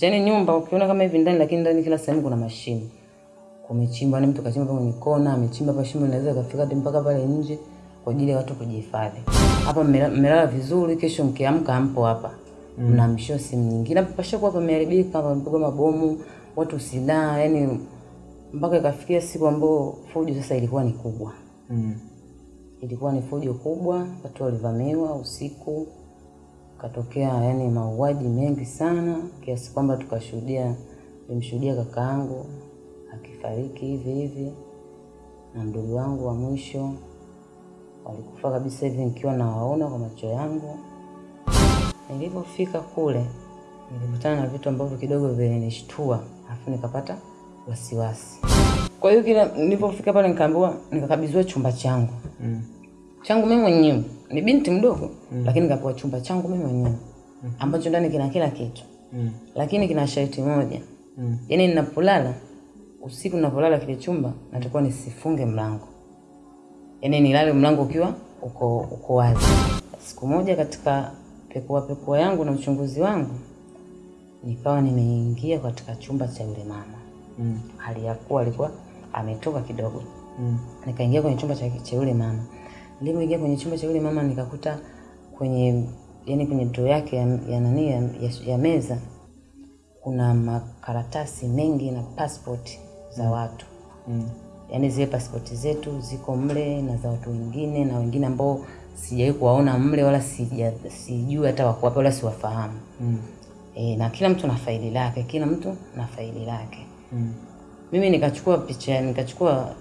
Yaani nyumba ukiona kama hivi ndani, lakini ndani kila sehemu kuna mashimo. kumechimbwa. ni mtu kachimba kwenye kona, amechimba hapa shimo inaweza kufika hadi mpaka pale nje kwa ajili ya watu kujihifadhi. Hapa mmelala vizuri, kesho mkiamka ampo hapa. Mnaamshiwa simu nyingine. Hapa pashakuwa pameharibika, pamepigwa mabomu, watu silaha, yani mpaka ikafikia siku ambayo fujo sasa ilikuwa ni kubwa. Mm. Ilikuwa ni fujo kubwa, watu walivamiwa usiku, katokea yani mauaji mengi sana, kiasi kwamba tukashuhudia, nilimshuhudia kakaangu akifariki hivi hivi na mdogo wangu wa mwisho walikufa kabisa hivi nikiwa nawaona kwa macho yangu. Nilipofika kule nilikutana na vitu ambavyo kidogo vilinishtua, alafu nikapata wasiwasi. Kwa hiyo kila nilipofika pale nikaambiwa, nikakabidhiwa chumba changu Mm. changu mimi mwenyewe. Ni binti mdogo mm. lakini kapewa chumba changu mimi mwenyewe mm. ambacho ndani kina kila kitu, Mm. lakini kina sharti moja Mm. yaani ninapolala usiku, ninapolala kile chumba natakuwa nisifunge mlango, yaani nilale mlango ukiwa uko uko wazi. Siku moja katika pekua pekua yangu na uchunguzi wangu, nikawa nimeingia katika chumba cha yule mama, Mm. hali ya kuwa alikuwa ametoka kidogo Mm. nikaingia kwenye chumba cha cha yule mama. Nilipoingia kwenye chumba cha yule mama nikakuta kwenye yani kwenye droo yake ya, ya nani ya, ya, ya meza kuna makaratasi mengi na passport za watu. Mm. Yaani zile passport zetu ziko mle na za watu wengine na wengine ambao sijawahi kuwaona mle wala sija sijui hata wako wapi wala siwafahamu. Mm. E, na kila mtu na faili lake, kila mtu na faili lake. Mm. Mimi nikachukua picha, nikachukua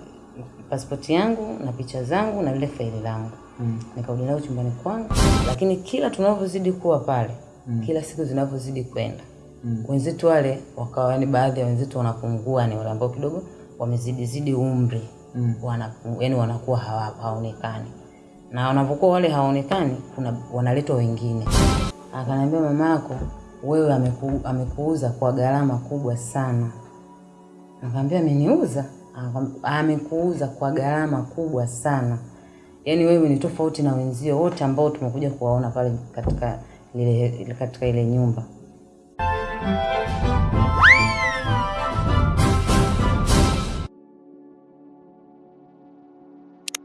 pasipoti yangu na picha zangu na lile faili langu Mm. nikarudi nayo chumbani kwangu, lakini kila tunavyozidi kuwa pale mm. kila siku zinavyozidi kwenda Mm. wenzetu wale wakawa, yani baadhi ya wenzetu wanapungua, ni wale ambao kidogo wamezidi zidi umri Mm. wana, yani wanakuwa hawa, haonekani na wanapokuwa wale haonekani, kuna wanaletwa wengine. Akaniambia mama yako wewe ameku, amekuuza kwa gharama kubwa sana. Nikamwambia ameniuza? Akam- Amekuuza kwa gharama kubwa sana, yaani wewe ni tofauti na wenzio wote ambao tumekuja kuwaona pale katika ile katika ile nyumba.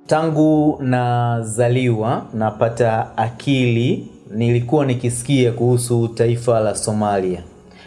Tangu nazaliwa napata akili, nilikuwa nikisikia kuhusu taifa la Somalia,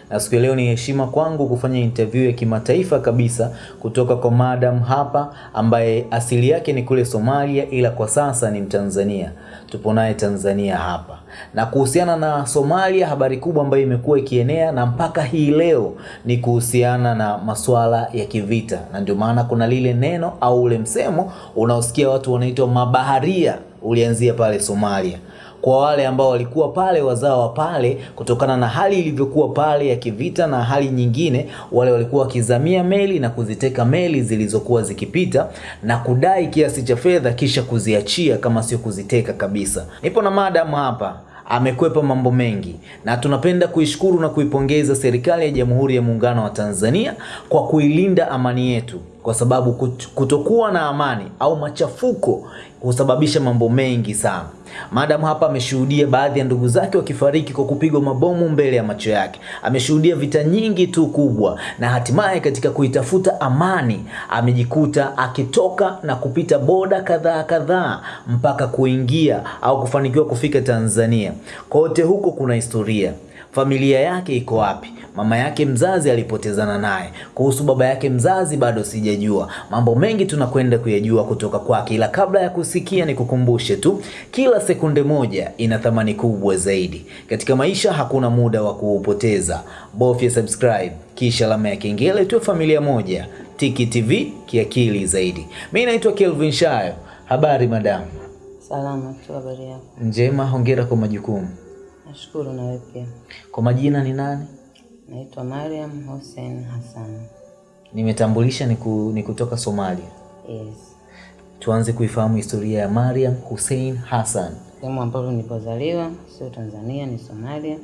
na ya leo ni heshima kwangu kufanya interview ya kimataifa kabisa kutoka kwa madam hapa, ambaye asili yake ni kule Somalia, ila kwa sasa ni Mtanzania. Tupo naye Tanzania hapa, na kuhusiana na Somalia, habari kubwa ambayo imekuwa ikienea na mpaka hii leo ni kuhusiana na masuala ya kivita, na ndio maana kuna lile neno au ule msemo unaosikia watu wanaitwa mabaharia, ulianzia pale Somalia kwa wale ambao walikuwa pale wazao wa pale, kutokana na hali ilivyokuwa pale ya kivita na hali nyingine, wale walikuwa wakizamia meli na kuziteka meli zilizokuwa zikipita na kudai kiasi cha fedha kisha kuziachia, kama sio kuziteka kabisa. Nipo na madam hapa amekwepa mambo mengi na tunapenda kuishukuru na kuipongeza serikali ya Jamhuri ya Muungano wa Tanzania kwa kuilinda amani yetu, kwa sababu kutokuwa na amani au machafuko husababisha mambo mengi sana. Madam hapa ameshuhudia baadhi ya ndugu zake wakifariki kwa kupigwa mabomu mbele ya macho yake. Ameshuhudia vita nyingi tu kubwa, na hatimaye katika kuitafuta amani amejikuta akitoka na kupita boda kadhaa kadhaa mpaka kuingia au kufanikiwa kufika Tanzania. Kote huko kuna historia. Familia yake iko wapi? Mama yake mzazi alipotezana naye. Kuhusu baba yake mzazi bado sijajua. Mambo mengi tunakwenda kuyajua kutoka kwake, ila kabla ya kusikia, nikukumbushe tu, kila sekunde moja ina thamani kubwa zaidi katika maisha. Hakuna muda wa kuupoteza. Bofya subscribe kisha alama ya kengele, tuwe familia moja. Tiki TV kiakili zaidi. Mimi naitwa Kelvin Shayo. Habari madamu? Salama tu, habari yako? Njema, hongera kwa majukumu. Nashukuru. Na wewe pia? Kwa majina ni nani? Naitwa Mariam Hussein Hassan. Nimetambulisha ni, ku, ni kutoka Somalia. Yes, Tuanze kuifahamu historia ya Mariam Hussein Hassan. sehemu ambapo nilipozaliwa sio Tanzania, ni Somalia,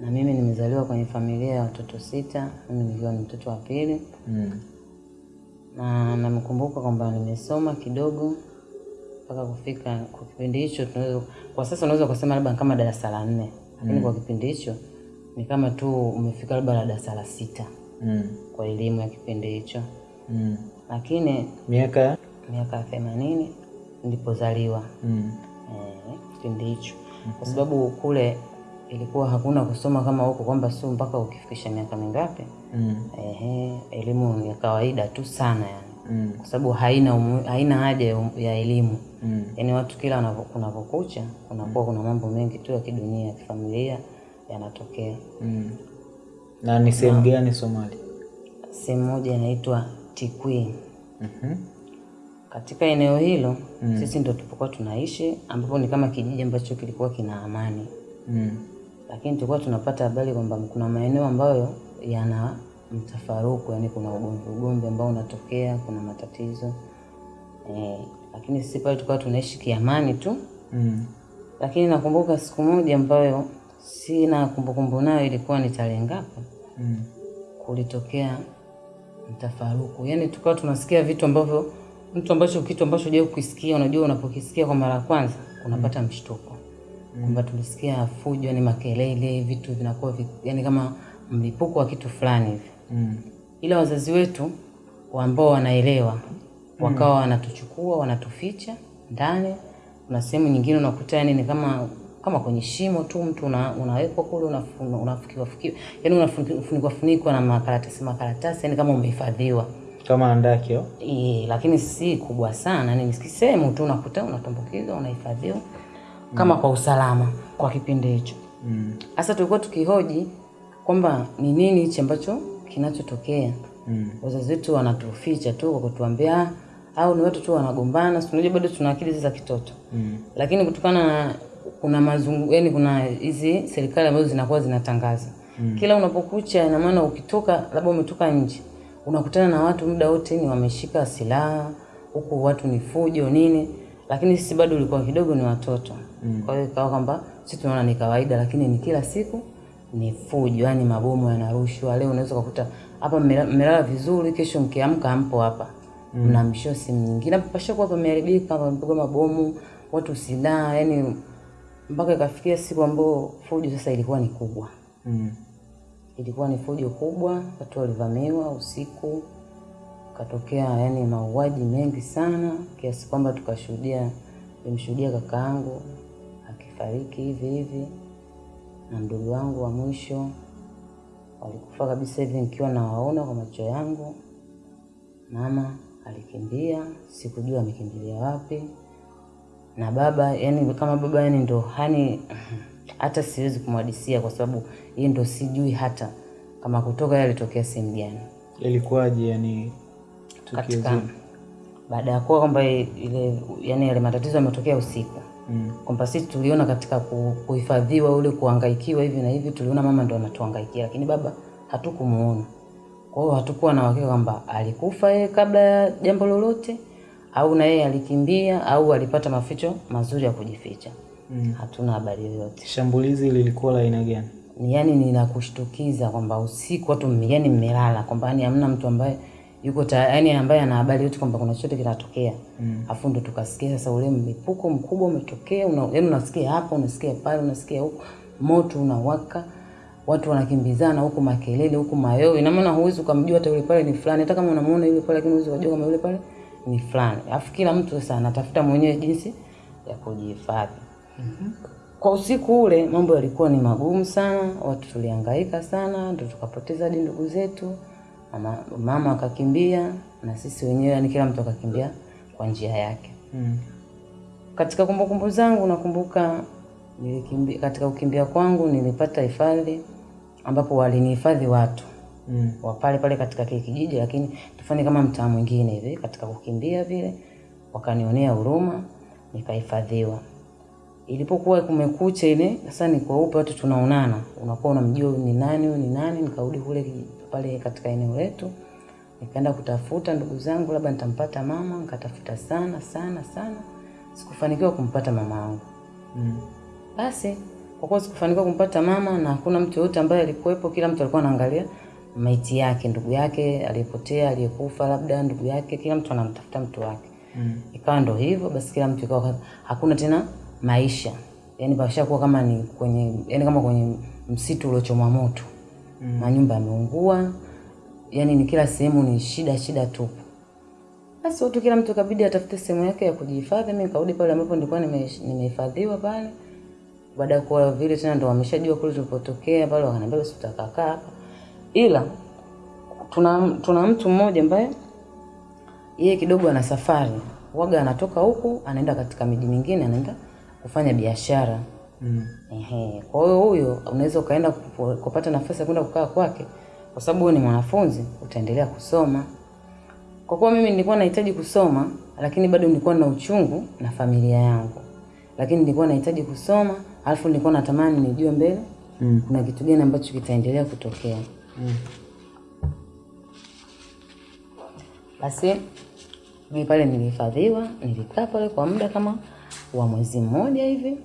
na mimi nimezaliwa kwenye familia ya watoto sita, mimi nikiwa ni mtoto wa pili, Mm. na namkumbuka kwamba nimesoma kidogo mpaka kufika kwa kipindi hicho tunaweza, kwa sasa unaweza kusema labda kama darasa la nne, lakini mm. kwa kipindi hicho ni kama tu umefika labda la darasa la sita Mm. kwa elimu ya kipindi hicho, Mm. lakini Miaka miaka ya themanini ndipozaliwa mm. eh, kipindi hicho, mm -hmm. kwa sababu kule ilikuwa hakuna kusoma kama huko kwamba sio mpaka ukifikisha miaka mingapi. Mm. Ehe, elimu ya kawaida tu sana yani, Mm. kwa sababu haina umu, haina haja ya um- ya elimu Mm. yaani watu kila kunapokucha kunakuwa kuna mambo mengi tu ya kidunia ya kifamilia yanatokea. Mm. Na ni sehemu gani Somalia? Sehemu moja inaitwa Tikwi. mm -hmm. Katika eneo hilo mm. sisi ndo tulipokuwa tunaishi, ambapo ni kama kijiji ambacho kilikuwa kina amani, Mm. lakini tulikuwa tunapata habari kwamba kuna maeneo ambayo yana mtafaruku, yani kuna ugomvi ugomvi ambao unatokea, kuna matatizo eh, lakini sisi pale tulikuwa tunaishi kiamani tu Mm. lakini nakumbuka siku moja ambayo sina kumbukumbu nayo, ilikuwa ni tarehe ngapi, Mm. kulitokea mtafaruku. Yani tukawa tunasikia vitu ambavyo mtu ambacho kitu ambacho hujawahi kukisikia, unajua unapokisikia kwa mara ya kwanza unapata mshtuko mm. kwamba tulisikia fujo, ni makelele, vitu vinakuwa yani kama mlipuko wa kitu fulani hivi Mm. ila wazazi wetu ambao wanaelewa wakawa wanatuchukua wanatuficha ndani. Kuna sehemu nyingine unakuta yani ni kama kama kwenye shimo tu, mtu una, unawekwa kule unafu- unafukiwa fukiwa, yani unafunikwa funikwa na makaratasi makaratasi, yani kama umehifadhiwa Kama andakio au? e, lakini si kubwa sana, ni sehemu tu unakuta unatumbukizwa unahifadhiwa kama mm. kwa usalama kwa kipindi hicho. Mm. Sasa tulikuwa tukihoji kwamba ni nini hichi ambacho kinachotokea. Mm. Wazazi wetu wanatuficha tu kwa kutuambia "Ah, au ni watu tu wanagombana, si unajua bado tuna akili za kitoto Mm. lakini kutokana na kuna mazungu, yani kuna hizi serikali ambazo zinakuwa zinatangaza mm. kila unapokucha, ina maana ukitoka labda umetoka nje unakutana na watu muda wote ni wameshika silaha, huku watu ni fujo nini, lakini sisi bado ulikuwa kidogo ni watoto mm. kwa hiyo ikawa kwamba sisi tunaona ni kawaida, lakini ni kila siku ni fujo, yani mabomu yanarushwa. Leo unaweza kukuta hapa mmelala vizuri, kesho mkiamka mpo hapa mm. mnaamshiwa simu nyingine, hapa pashakuwa pameharibika, pamepigwa mabomu, watu silaha, yani mpaka ikafikia siku ambayo fujo sasa ilikuwa ni kubwa Mm. ilikuwa ni fujo kubwa, watu walivamiwa usiku, katokea yani mauaji mengi sana, kiasi kwamba tukashuhudia, nimshuhudia kaka yangu akifariki hivi hivi na mdogo wangu wa mwisho walikufa kabisa hivi nikiwa nawaona kwa macho yangu. Mama alikimbia, sikujua amekimbilia wapi, na baba yani kama baba yani ndo hani hata siwezi kumwadisia kwa sababu hii ndo sijui hata kama kutoka yeye alitokea sehemu gani. Ilikuwaje yani katika baada ya kuwa kwamba ile yani yale matatizo yametokea usiku Mm. kwamba sisi tuliona katika kuhifadhiwa ule kuhangaikiwa hivi na hivi, tuliona mama ndo anatuhangaikia, lakini baba hatukumuona. Kwa hiyo hatukuwa na uhakika kwamba alikufa yeye kabla ya jambo lolote au na yeye alikimbia au alipata maficho mazuri ya kujificha. Mm. Hatuna habari yoyote. Shambulizi lilikuwa la aina gani? yaani ninakushtukiza ni la kushtukiza kwamba usiku watu yani mmelala kwamba yani hamna mtu ambaye yuko yani ambaye ana habari yote kwamba kuna chochote kinatokea. Mm. Afu ndo tukasikia sasa ule mlipuko mkubwa umetokea, una, yani unasikia hapa, unasikia pale, unasikia huko moto unawaka, watu wanakimbizana huku, makelele huku, mayowe. Ina maana huwezi ukamjua hata yule pale ni fulani, hata kama unamuona yule pale, lakini huwezi kujua kama yule pale ni fulani. afu kila mtu sasa anatafuta mwenyewe jinsi ya kujihifadhi. mm-hmm. Kwa usiku ule mambo yalikuwa ni magumu sana, watu tuliangaika sana, ndo tukapoteza hadi ndugu zetu. Mama, mama akakimbia na sisi wenyewe, yani kila mtu akakimbia kwa njia yake. Mm. Katika kumbukumbu zangu nakumbuka nilikimbia, katika kukimbia kwangu nilipata hifadhi ambapo walinihifadhi watu Mm. wa pale pale katika kile kijiji, lakini tufanye kama mtaa mwingine hivi. Katika kukimbia vile wakanionea huruma, nikahifadhiwa. Ilipokuwa kumekucha ile sasa, ni kweupe, watu tunaonana, unakuwa unamjua ni nani, ni nani. Nikarudi kule kiji- pale katika eneo letu, nikaenda kutafuta ndugu zangu, labda nitampata mama. Nikatafuta sana sana sana, sikufanikiwa kumpata mama wangu. Mm. Basi kwa kuwa sikufanikiwa kumpata mama na hakuna mtu yoyote ambaye alikuwepo, kila mtu alikuwa anaangalia maiti yake, ndugu yake aliyepotea, aliyekufa, labda ndugu yake, kila mtu anamtafuta mtu wake. Mm. Ikawa ndo hivyo basi, kila mtu ikawa hakuna tena maisha, yani pashakuwa kama ni kwenye yani kama kwenye msitu uliochomwa moto. Manyumba yameungua, yani ni kila sehemu ni shida shida tupu. Basi watu kila mtu kabidi atafute sehemu yake ya kujihifadhi. Mimi nikarudi pale ambapo nilikuwa nime- nimehifadhiwa pale. Baada ya kuwa vile tena ndo wameshajua kule tulipotokea pale, wakaniambia basi tutakaa hapa, ila tuna tuna mtu mmoja ambaye yeye kidogo ana safari waga, anatoka huku anaenda katika miji mingine, anaenda kufanya biashara Mm. Ehe. Kwa hiyo huyo unaweza ukaenda kupata nafasi ya kwenda kukaa kwake, kwa sababu wewe ni mwanafunzi, utaendelea kusoma. Kwa kuwa mimi nilikuwa nahitaji kusoma, lakini bado nilikuwa na uchungu na familia yangu, lakini nilikuwa nahitaji kusoma, alafu nilikuwa natamani nijue mbele Mm. kuna kitu gani ambacho kitaendelea kutokea. Mm. Basi mimi pale nilihifadhiwa, nilikaa pale kwa muda kama wa mwezi mmoja hivi,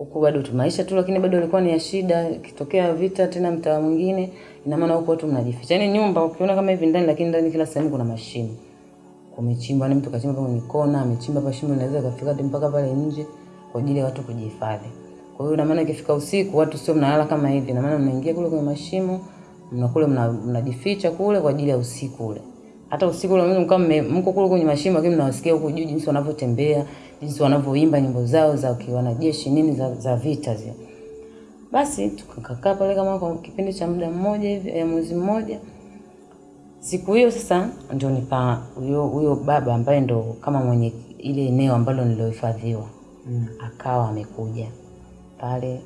huku bado tu maisha tu, lakini bado ilikuwa ni ya shida. Kitokea vita tena mtaa mwingine, ina maana huko watu mnajificha. Yani nyumba ukiona kama hivi ndani, lakini ndani kila sehemu kuna mashimo, kumechimba. Ni mtu kachimba kwenye kona, amechimba hapa shimo, inaweza kafika hadi mpaka pale nje kwa ajili ya watu kujihifadhi. Kwa hiyo ina maana ikifika usiku, watu sio mnalala kama hivi, ina maana mnaingia kule kwenye mashimo, mnakule mnajificha kule kwa ajili ya usiku ule hata usiku mimi mkao mko kule kwenye mashimo, lakini mnawasikia huko juu jinsi wanavyotembea, jinsi wanavyoimba nyimbo zao za wanajeshi nini za, za vita zile. Basi tukakaa pale kama kwa kipindi cha muda mmoja hivi, ya mwezi mmoja. Siku hiyo sasa ndio nipa huyo huyo baba ambaye ndo kama mwenye ile eneo ambalo nilohifadhiwa Mm. akawa amekuja pale,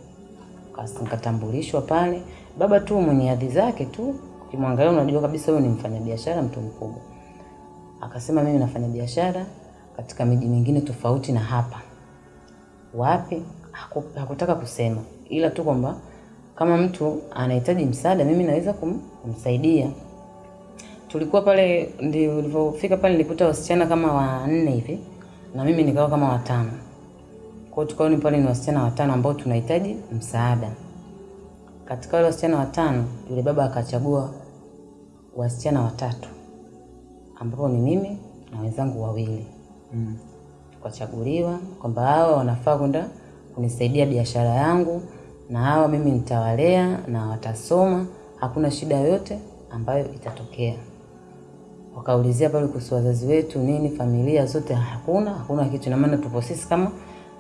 nikatambulishwa pale. Baba tu mwenye hadhi zake tu, ukimwangalia unajua kabisa huyu ni mfanyabiashara, mtu mkubwa. Akasema mimi nafanya biashara katika miji mingine tofauti na hapa. Wapi? Haku, hakutaka kusema, ila tu kwamba kama mtu anahitaji msaada, mimi naweza kum, kumsaidia. Tulikuwa pale, ndio nilipofika pale, nilikuta wasichana kama wanne hivi na mimi nikawa kama watano. Kwa hiyo tukaoni ni pale ni wasichana watano ambao tunahitaji msaada. Katika wale wasichana watano, yule baba akachagua wasichana watatu ambapo ni mimi na wenzangu wawili. Mm. Tukachaguliwa kwamba hawa wanafaa kwenda kunisaidia biashara yangu, na hawa mimi nitawalea na watasoma, hakuna shida yoyote ambayo itatokea. Wakaulizia pale kuhusu wazazi wetu nini, familia zote, hakuna hakuna kitu, na maana tupo sisi kama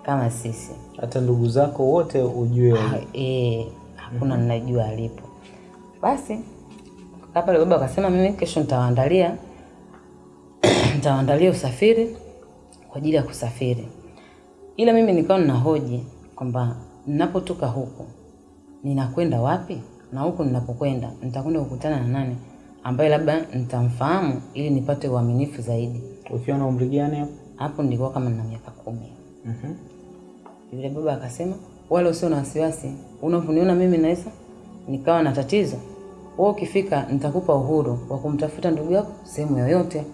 kama sisi Hata ndugu zako wote ujue Ah, eh, hakuna mm -hmm. ninajua alipo. Basi kaa yule baba akasema mimi kesho nitawaandalia nitawaandalia usafiri kwa ajili ya kusafiri, ila mimi nikawa ninahoji kwamba ninapotoka huku ninakwenda wapi, na huku ninapokwenda nitakwenda kukutana na nani ambaye labda nitamfahamu ili nipate uaminifu zaidi. ukiwa na umri gani hapo? Hapo nilikuwa kama nina miaka kumi. Mhm. Yule baba akasema, wala usio na wasiwasi, unavyoniona mimi naweza nikawa na tatizo, wewe ukifika nitakupa uhuru wa kumtafuta ndugu yako sehemu yoyote,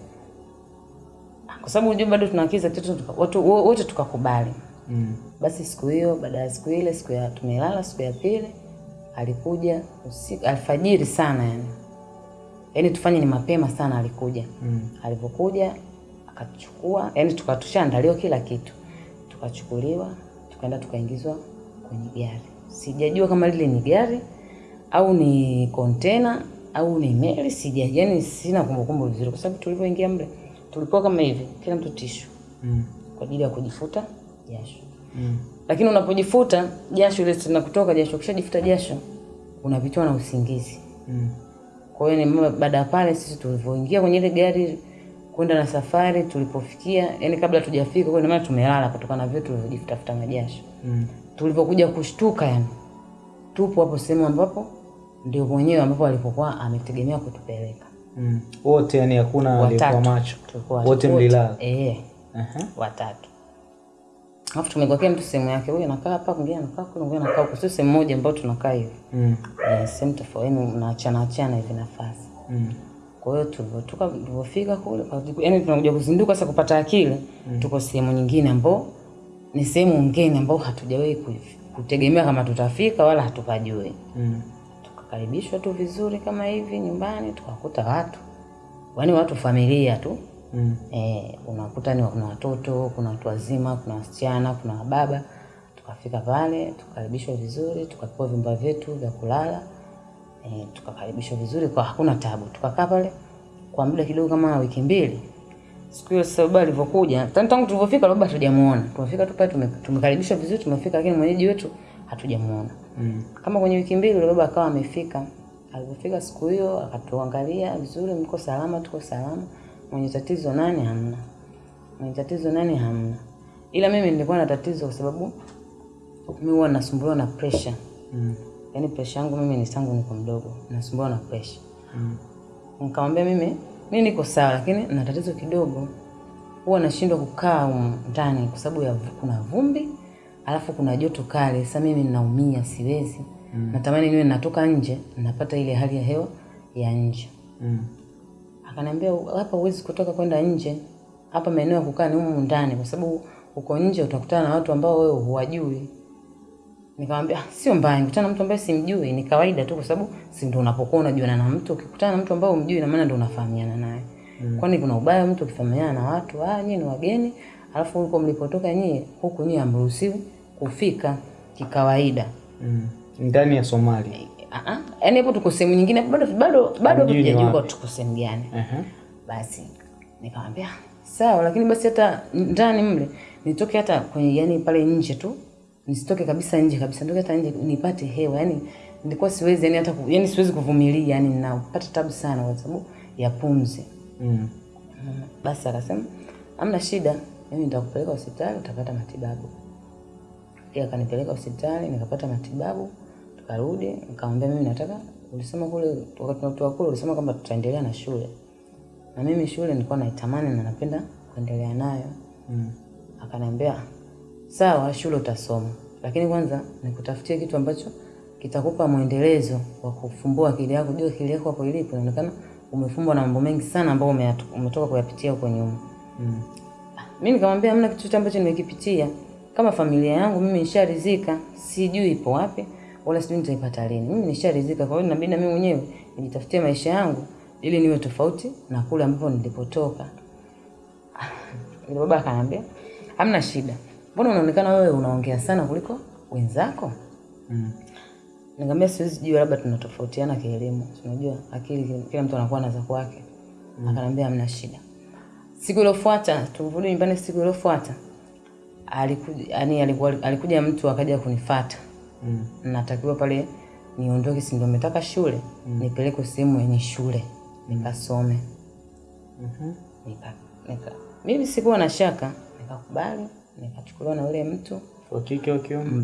kwa sababu unajua bado tunaakiza watu wote tukakubali. Mm. Basi siku hiyo, baada ya siku ile, siku ya tumelala, siku ya pili alikuja usiku, alfajiri sana, yani yaani tufanye ni mapema sana, alikuja Mm. Alipokuja akachukua, yani tukatushaandaliwa kila kitu, tukachukuliwa tukaenda tukaingizwa kwenye gari. Sijajua kama lile ni gari au ni kontena au ni meli, sija yani sina kumbukumbu vizuri, kwa sababu tulipoingia mle tulikuwa kama hivi, kila mtu tishu Mm. kwa ajili ya kujifuta jasho. Mm. Lakini unapojifuta jasho ile tena kutoka jasho, ukishajifuta jasho unapitiwa na usingizi. Mm. Kwa hiyo ni baada ya pale sisi tulivyoingia kwenye ile gari kwenda na safari, tulipofikia yani, kabla tujafika kwa maana tumelala kutokana na vile tulivyojifutafuta majasho. Mm. Tulivyokuja kushtuka, yani tupo hapo sehemu ambapo ndio mwenyewe ambapo alipokuwa ametegemea kutupeleka. Mm. Wote yani hakuna aliyekuwa macho. Wote mlilala. Eh, uh-huh. watatu. Alafu tumegokea mtu sehemu yake, huyu anakaa hapa, mwingine anakaa kule, mwingine anakaa huko, sio sehemu moja ambayo tunakaa hivi. Mm. Eh, sehemu tofauti, yani mnaachana achana hivi nafasi. Mm. Kwa hiyo tulivyotoka tulivyofika kule, yani tunakuja kuzinduka sasa kupata akili, mm. tuko sehemu nyingine ambao ni sehemu ngeni ambao hatujawahi kutegemea kama tutafika wala hatupajui. Mm. Tukakaribishwa tu vizuri kama hivi nyumbani, tukakuta watu yaani watu familia tu Mm. E, unakuta ni kuna watoto, kuna watu wazima, kuna wasichana, kuna wababa. Tukafika pale tukakaribishwa vizuri, tukapewa vyumba vyetu vya kulala e, tukakaribishwa vizuri kwa hakuna tabu. Tukakaa pale kwa muda kidogo kama wiki mbili. Siku hiyo sasa baba alivyokuja, tangu tangu tulivyofika baba hatujamuona. Tumefika tu pale tumekaribishwa vizuri, tumefika lakini mwenyeji wetu hatujamuona. Mm. Kama kwenye wiki mbili yule baba akawa amefika. Alipofika siku hiyo akatuangalia vizuri, mko salama, tuko salama. Mwenye tatizo nani? Hamna. Mwenye tatizo nani? Hamna. Ila mimi nilikuwa na tatizo kwa sababu mimi huwa nasumbuliwa na pressure. Mm. Yaani pressure yangu mimi ni tangu niko mdogo, nasumbuliwa na pressure. Mm. Nikamwambia mimi mimi niko sawa, lakini na tatizo kidogo, huwa nashindwa kukaa ndani kwa sababu ya kuna vumbi alafu kuna joto kali. Sasa mimi ninaumia, siwezi mm. natamani niwe natoka nje, napata ile hali ya hewa ya nje. Mm. Akaniambia hapa huwezi kutoka kwenda nje, hapa maeneo ya kukaa ni humu ndani, kwa sababu uko nje utakutana na watu ambao wewe huwajui. Nikamwambia "Ah, sio mbaya, nikutana na mtu ambaye simjui, ni kawaida tu, kwa sababu si ndio unapokuwa unajuana na mtu. Ukikutana na mtu ambaye umjui, na maana ndio unafahamiana naye. mm. Kwani kuna ubaya mtu ukifahamiana na watu, ah, nyinyi ni wageni, alafu huko mlipotoka nyinyi, huku nyinyi hamruhusiwi kufika kikawaida. Mm. Ndani ya Somalia. Ah, ah, yaani hapo tuko sehemu nyingine, bado bado bado hatujajua tuko sehemu gani. -huh. Basi nikamwambia sawa, lakini basi hata ndani mle nitoke hata kwenye yani pale nje tu, nisitoke kabisa nje kabisa, nitoke hata nje nipate hewa. Yani nilikuwa siwezi yani hata yani siwezi kuvumilia, yani ninapata tabu sana kwa sababu ya pumzi. Mm. Mm, Basi akasema hamna shida, mimi nitakupeleka hospitali utapata matibabu. Yeye akanipeleka hospitali nikapata matibabu, tukarudi. Nikamwambia mimi nataka, ulisema kule wakati tunatoka kule ulisema kwamba tutaendelea na shule, na mimi shule nilikuwa naitamani na napenda kuendelea nayo. Mm. Akaniambia sawa, shule utasoma, lakini kwanza nikutafutie kitu ambacho kitakupa mwendelezo wa kufumbua akili yako. Jua akili yako hapo ilipo, inaonekana umefumbwa na mambo mengi sana ambayo umetoka kuyapitia huko nyuma. Mm. Mimi nikamwambia hamna kitu chochote ambacho nimekipitia. Kama familia yangu mimi nisharizika, sijui ipo wapi wala sijui nitaipata lini. Mimi nisharizika, kwa hiyo inabidi na mimi mwenyewe nijitafutie maisha yangu ili niwe tofauti na kule ambapo nilipotoka. ile baba akaniambia, hamna shida. Mbona unaonekana wewe unaongea sana kuliko wenzako? Mm. Nikamwambia siwezi jua, labda tunatofautiana kielimu. Unajua akili kila- mtu anakuwa na za kwake. Akaniambia hamna shida. Siku iliyofuata tulivyorudi nyumbani, siku iliyofuata alikuja, yani alikuwa alikuja mtu akaja kunifuata. Mm. Natakiwa pale niondoke, si ndio umetaka shule, nipelekwe sehemu yenye shule nikasome. Mhm. Nika, nika mimi sikuwa na shaka, nikakubali, nikachukuliwa na yule mtu Wa kike wa kiume?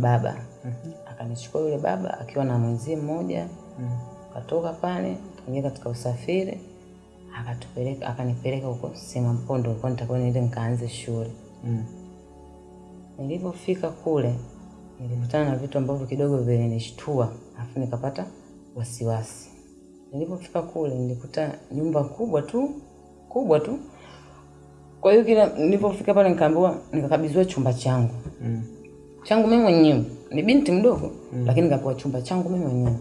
-hmm. akanichukua yule baba akiwa na mwenzie mmoja Mm. katoka pale kaingia katika usafiri akatupeleka akanipeleka huko sema mpondo huko nitakuwa niende nikaanze shule. Mm. Nilipofika kule nilikutana na vitu ambavyo kidogo vilinishtua, alafu nikapata wasiwasi. Nilipofika kule nilikuta nyumba kubwa tu kubwa tu. Kwa hiyo kila nilipofika pale nikaambiwa, nikakabidhiwa chumba changu Mm. changu mimi mwenyewe. Ni binti mdogo mm. lakini nikapewa chumba changu mimi mwenyewe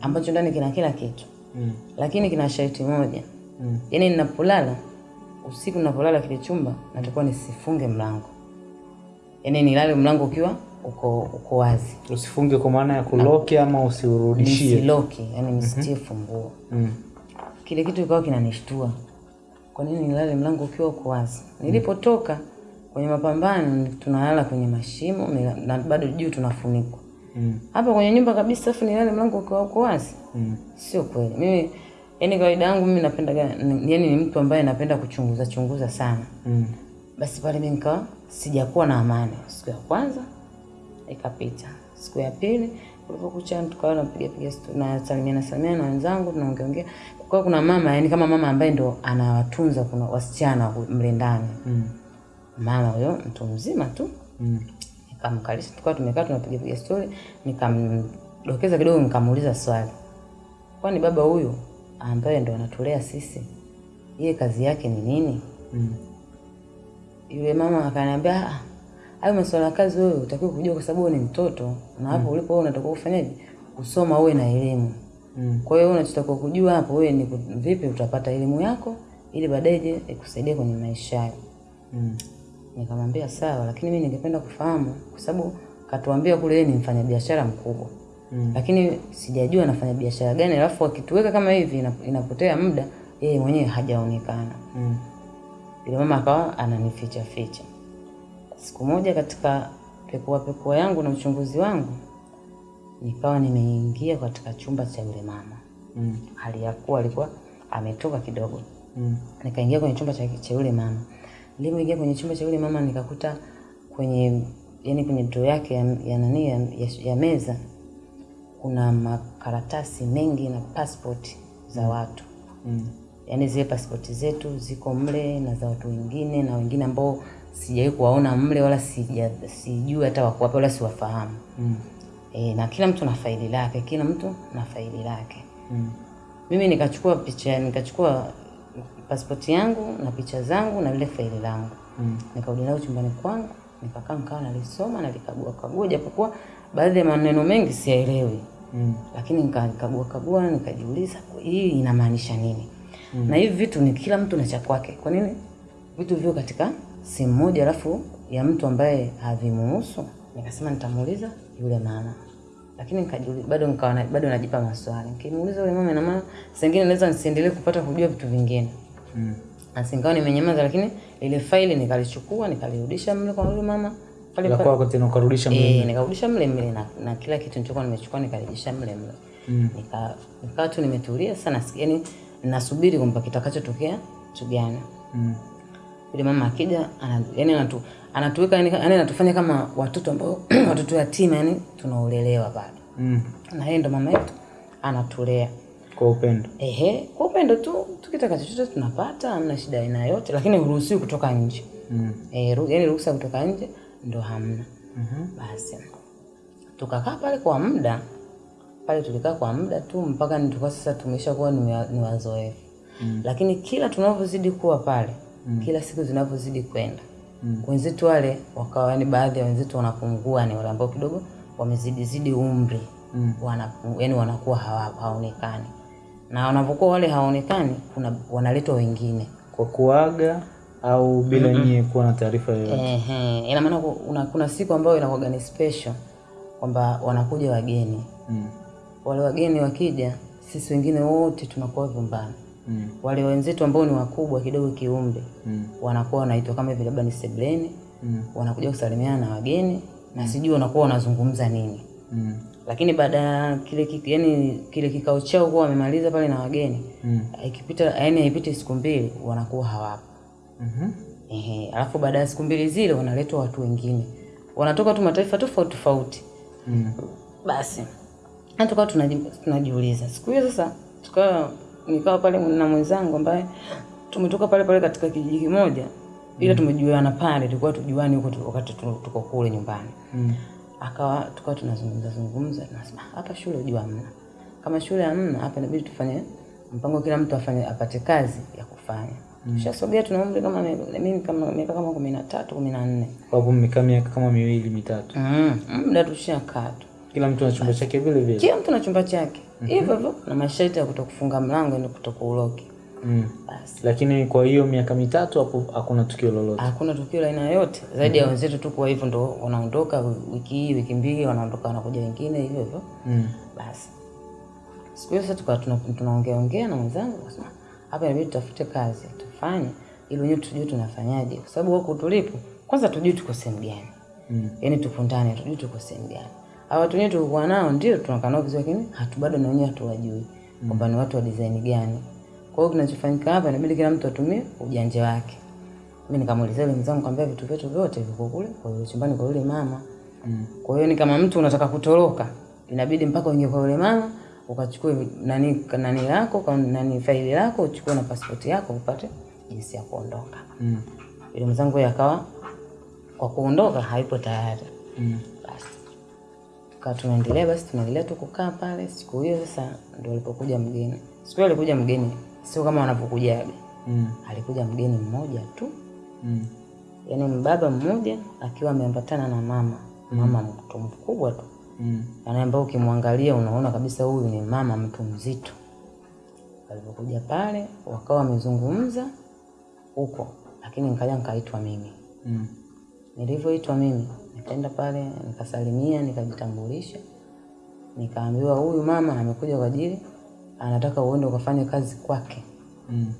ambacho ndani kina kila kitu, Mm. lakini kina sharti moja, Mm. yaani ninapolala usiku, ninapolala kile chumba natakuwa nisifunge mlango, yaani nilale mlango ukiwa uko uko wazi, Usifunge kwa maana ya kuloki ama usiurudishie. nisiloki, mm -hmm. funguo. Mm. Kile kitu kikawa kinanishtua, kwa nini nilale mlango ukiwa uko wazi? Nilipotoka kwenye mapambano, tunalala kwenye mashimo na bado juu tunafunikwa Mm. hapa kwenye nyumba kabisa, afu nilale mlango ukiwa uko wazi. Mm. Sio kweli. Mimi yani kawaida yangu mimi napenda yani ni mtu ambaye napenda kuchunguza chunguza sana. Mm. Basi pale mimi nikawa sijakuwa na amani. Siku ya kwanza ikapita. Siku ya pili ulipokucha tukawa tunapiga piga na salimiana salimiana na wenzangu tunaongea ongea. Kwa kuna mama yani kama mama ambaye ndo anawatunza kuna wasichana mle ndani. Mm. Mama huyo mtu mzima tu Mm. nikamkalisha, tukawa tumekaa tunapiga piga story, nikamdokeza kidogo, nikamuuliza swali, kwani baba huyu ambaye ndo anatulea sisi, yeye kazi yake ni nini? Mm. Yule mama akaniambia, "Ah, hayo masuala ya kazi wewe utakiwa kujua, kwa sababu ni mtoto na hapo mm. ulipo wewe unatakiwa kufanyaje? Kusoma, uwe na elimu. Mm. Kwa hiyo unachotakiwa kujua hapo wewe ni vipi utapata elimu yako ili baadaye je ikusaidie kwenye maisha yako. Mm. Nikamwambia sawa, lakini mimi ningependa kufahamu kwa sababu katuambia kule ni mfanyabiashara mkubwa Mm. lakini sijajua anafanya biashara gani, alafu akituweka kama hivi inapotea muda, yeye mwenyewe hajaonekana. Mm. Yule mama akawa ananificha ficha. Siku moja katika pekua pekua yangu na uchunguzi wangu, nikawa nimeingia katika chumba cha yule mama, Mm. hali ya kuwa alikuwa ametoka kidogo. Mm. Nikaingia kwenye chumba cha, yule mama. Nilipoingia kwenye chumba cha yule mama nikakuta kwenye yani kwenye droo yake ya, ya nani ya, ya, ya meza kuna makaratasi mengi na passport za watu Mm. yaani zile pasipoti zetu ziko mle na za watu wengine na wengine ambao sijawahi kuwaona mle wala sija sijui hata wako wapi wala siwafahamu. Mm. E, na kila mtu na faili lake, kila mtu na faili lake. Mm. Mimi nikachukua picha, nikachukua pasipoti yangu na picha zangu na lile faili langu Mm. nikarudi nalo chumbani kwangu, nikakaa nikawa nalisoma nalikagua kagua, japokuwa baadhi ya maneno mengi siyaelewi. Mm. lakini nikakagua kagua nikajiuliza hii inamaanisha nini? Mm. na hivi vitu ni kila mtu na cha kwake. Kwa nini? Vitu vio katika simu moja alafu ya mtu ambaye havimuhusu. Nikasema nitamuuliza yule mama. Lakini nikajiuliza bado nikawa bado najipa maswali. Nikimuuliza yule mama ina maana saa naweza nisiendelee kupata kujua vitu vingine? Mm. asingawa nimenyamaza lakini ile faili nikalichukua nikalirudisha mle kwa yule mama pale La pale kwako tena ukarudisha mle. Eh, nikarudisha mle mle na, na kila kitu nilichokuwa nimechukua nikarejesha mle mle. Mm. Nika nikawa tu nimetulia sana, yani nasubiri kwamba kitakachotokea tugana. Mm. Yule mama akija ana, yani anatu, anatuweka yani, yani anatufanya kama watoto ambao watoto yatima yani tunaolelewa bado. Mm. Na yeye ndo mama yetu anatulea. Kwa upendo. Ehe, kwa upendo tu tukitaka chochote tunapata, hamna shida aina yote, lakini huruhusiwi kutoka nje. Mm. Eh, yani ruhusa kutoka nje ndo hamna. Mm-hmm. Basi tukakaa pale kwa muda pale, tulikaa kwa muda tu mpaka tulikuwa sasa tumesha kuwa ni wazoefu Mm. lakini kila tunavyozidi kuwa pale mm. kila siku zinavyozidi kwenda Mm. wenzetu wale wakawa, yani baadhi ya wenzetu wanapungua, ni wale ambao kidogo wamezidizidi umri Mm. wanapu, yani wanakuwa hawa, hawaonekani na wanapokuwa wale hawaonekani, kuna wanaletwa wengine Kwa kuaga au bila nyie kuwa na taarifa yoyote. Ehe, ina maana kuna, kuna siku ambayo inakuwa ni special kwamba wanakuja wageni. Mm. Wale wageni wakija, sisi wengine wote tunakuwa vyumbani. Mm. Wale wenzetu ambao ni wakubwa kidogo kiumbe Mm. wanakuwa wanaitwa kama hivi labda ni sebleni, Mm. wanakuja kusalimiana na wageni na sijui wanakuwa wanazungumza nini. Mm. Lakini baada ya kile kiki, yani kile kikao chao kuwa wamemaliza pale na wageni, Mm. ikipita yani haipiti siku mbili wanakuwa hawapo. Mhm. Ehe, alafu baada ya siku mbili zile wanaletwa watu wengine, wanatoka tu mataifa tofauti tofauti. Mm. Basi hata tukawa tunajiuliza siku hiyo sasa, tukawa nikawa pale na mwenzangu ambaye tumetoka pale pale katika kijiji kimoja, ila tumejuana pale, tulikuwa tujuani huko wakati tuko kule nyumbani. Mm. Akawa tukawa tunazungumza zungumza, nasema hapa shule ujua hamna, kama shule hamna hapa, inabidi tufanye mpango, kila mtu afanye apate kazi ya kufanya. Tushasogea, tuna umri kama mimi kama miaka kama kumi na tatu kumi na nne Kwa hivyo mmekaa miaka kama miwili mitatu. Mm, muda tushakaa tu Kila mtu ana chumba chake vile vile. kila mtu ana chumba chake hivyo hivyo na masharti ya kutokufunga mlango ni kutokuuloki. Mm. Basi Lakini kwa hiyo miaka mitatu hapo hakuna tukio lolote. hakuna tukio la aina yoyote zaidi mm -hmm. ya wenzetu tu, kwa hivyo ndo wanaondoka wiki hii wiki mbili, wanaondoka wanakuja wengine hivyo hivyo. Mm. Basi siku hiyo sasa tukawa tuna- tunaongea ongea na mwenzangu, akasema hapa inabidi tutafute kazi tufanye, ili wenyewe tujue tunafanyaje, kwa sababu huko tulipo kwanza tujue tuko sehemu gani Mm. yani tupo ndani tujue tuko sehemu gani. Hawa watu wenyewe tulikuwa nao ndio tunakaa nao vizuri, lakini hatu bado na wenyewe hatuwajui mm. kwamba ni watu wa design gani. Kwa hiyo kinachofanyika hapa inabidi kila mtu atumie ujanja wake. Mimi nikamuelezea yule mzangu, kwambia vitu vyetu vyote viko kule kwa yule chumbani kwa yule mama. Mm. Kwa hiyo ni kama mtu unataka kutoroka, inabidi mpaka uingie kwa yule mama ukachukue nani nani lako nani faili lako uchukue na pasipoti yako upate jinsi ya kuondoka. Mm. Yule mzangu yakawa akawa kwa kuondoka haipo tayari. Mm. Basi tukawa tunaendelea, basi tunaendelea tu kukaa pale. Siku hiyo sasa ndo alipokuja mgeni. Siku hiyo alikuja mgeni, sio kama wanavyokujaga, Mm. alikuja mgeni mmoja tu, Mm. yaani mbaba mmoja akiwa ameambatana na mama, mama mtu mkubwa tu, Mm. yaani ambao ukimwangalia unaona kabisa huyu ni mama mtu mzito. Alipokuja pale wakawa wamezungumza huko, lakini nikaja nikaitwa mimi Mm. Nilivyoitwa mimi nikaenda pale nikasalimia, nikajitambulisha, nikaambiwa huyu mama amekuja kwa ajili anataka uende ukafanye kazi kwake. Mm.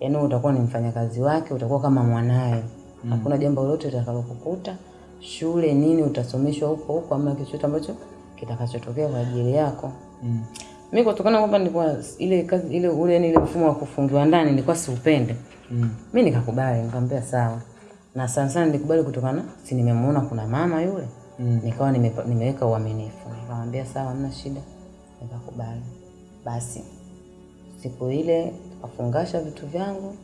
Yaani utakuwa ni mfanyakazi wake, utakuwa kama mwanaye. mm. Hakuna jambo lolote litakalokukuta, shule nini utasomeshwa huko huko, ama kitu chochote ambacho kitakachotokea kwa ajili yako. Mm. Mimi kutokana kwamba nilikuwa ile kazi ile ule ile mfumo wa kufungiwa ndani nilikuwa siupende. Mm. Mimi nikakubali, nikamwambia sawa. Na sana sana nilikubali kutokana si nimemuona kuna mama yule. Mm. Nikawa nime, nimeweka uaminifu. Nikamwambia sawa, hamna shida. Nikakubali. Basi siku ile tukafungasha vitu vyangu,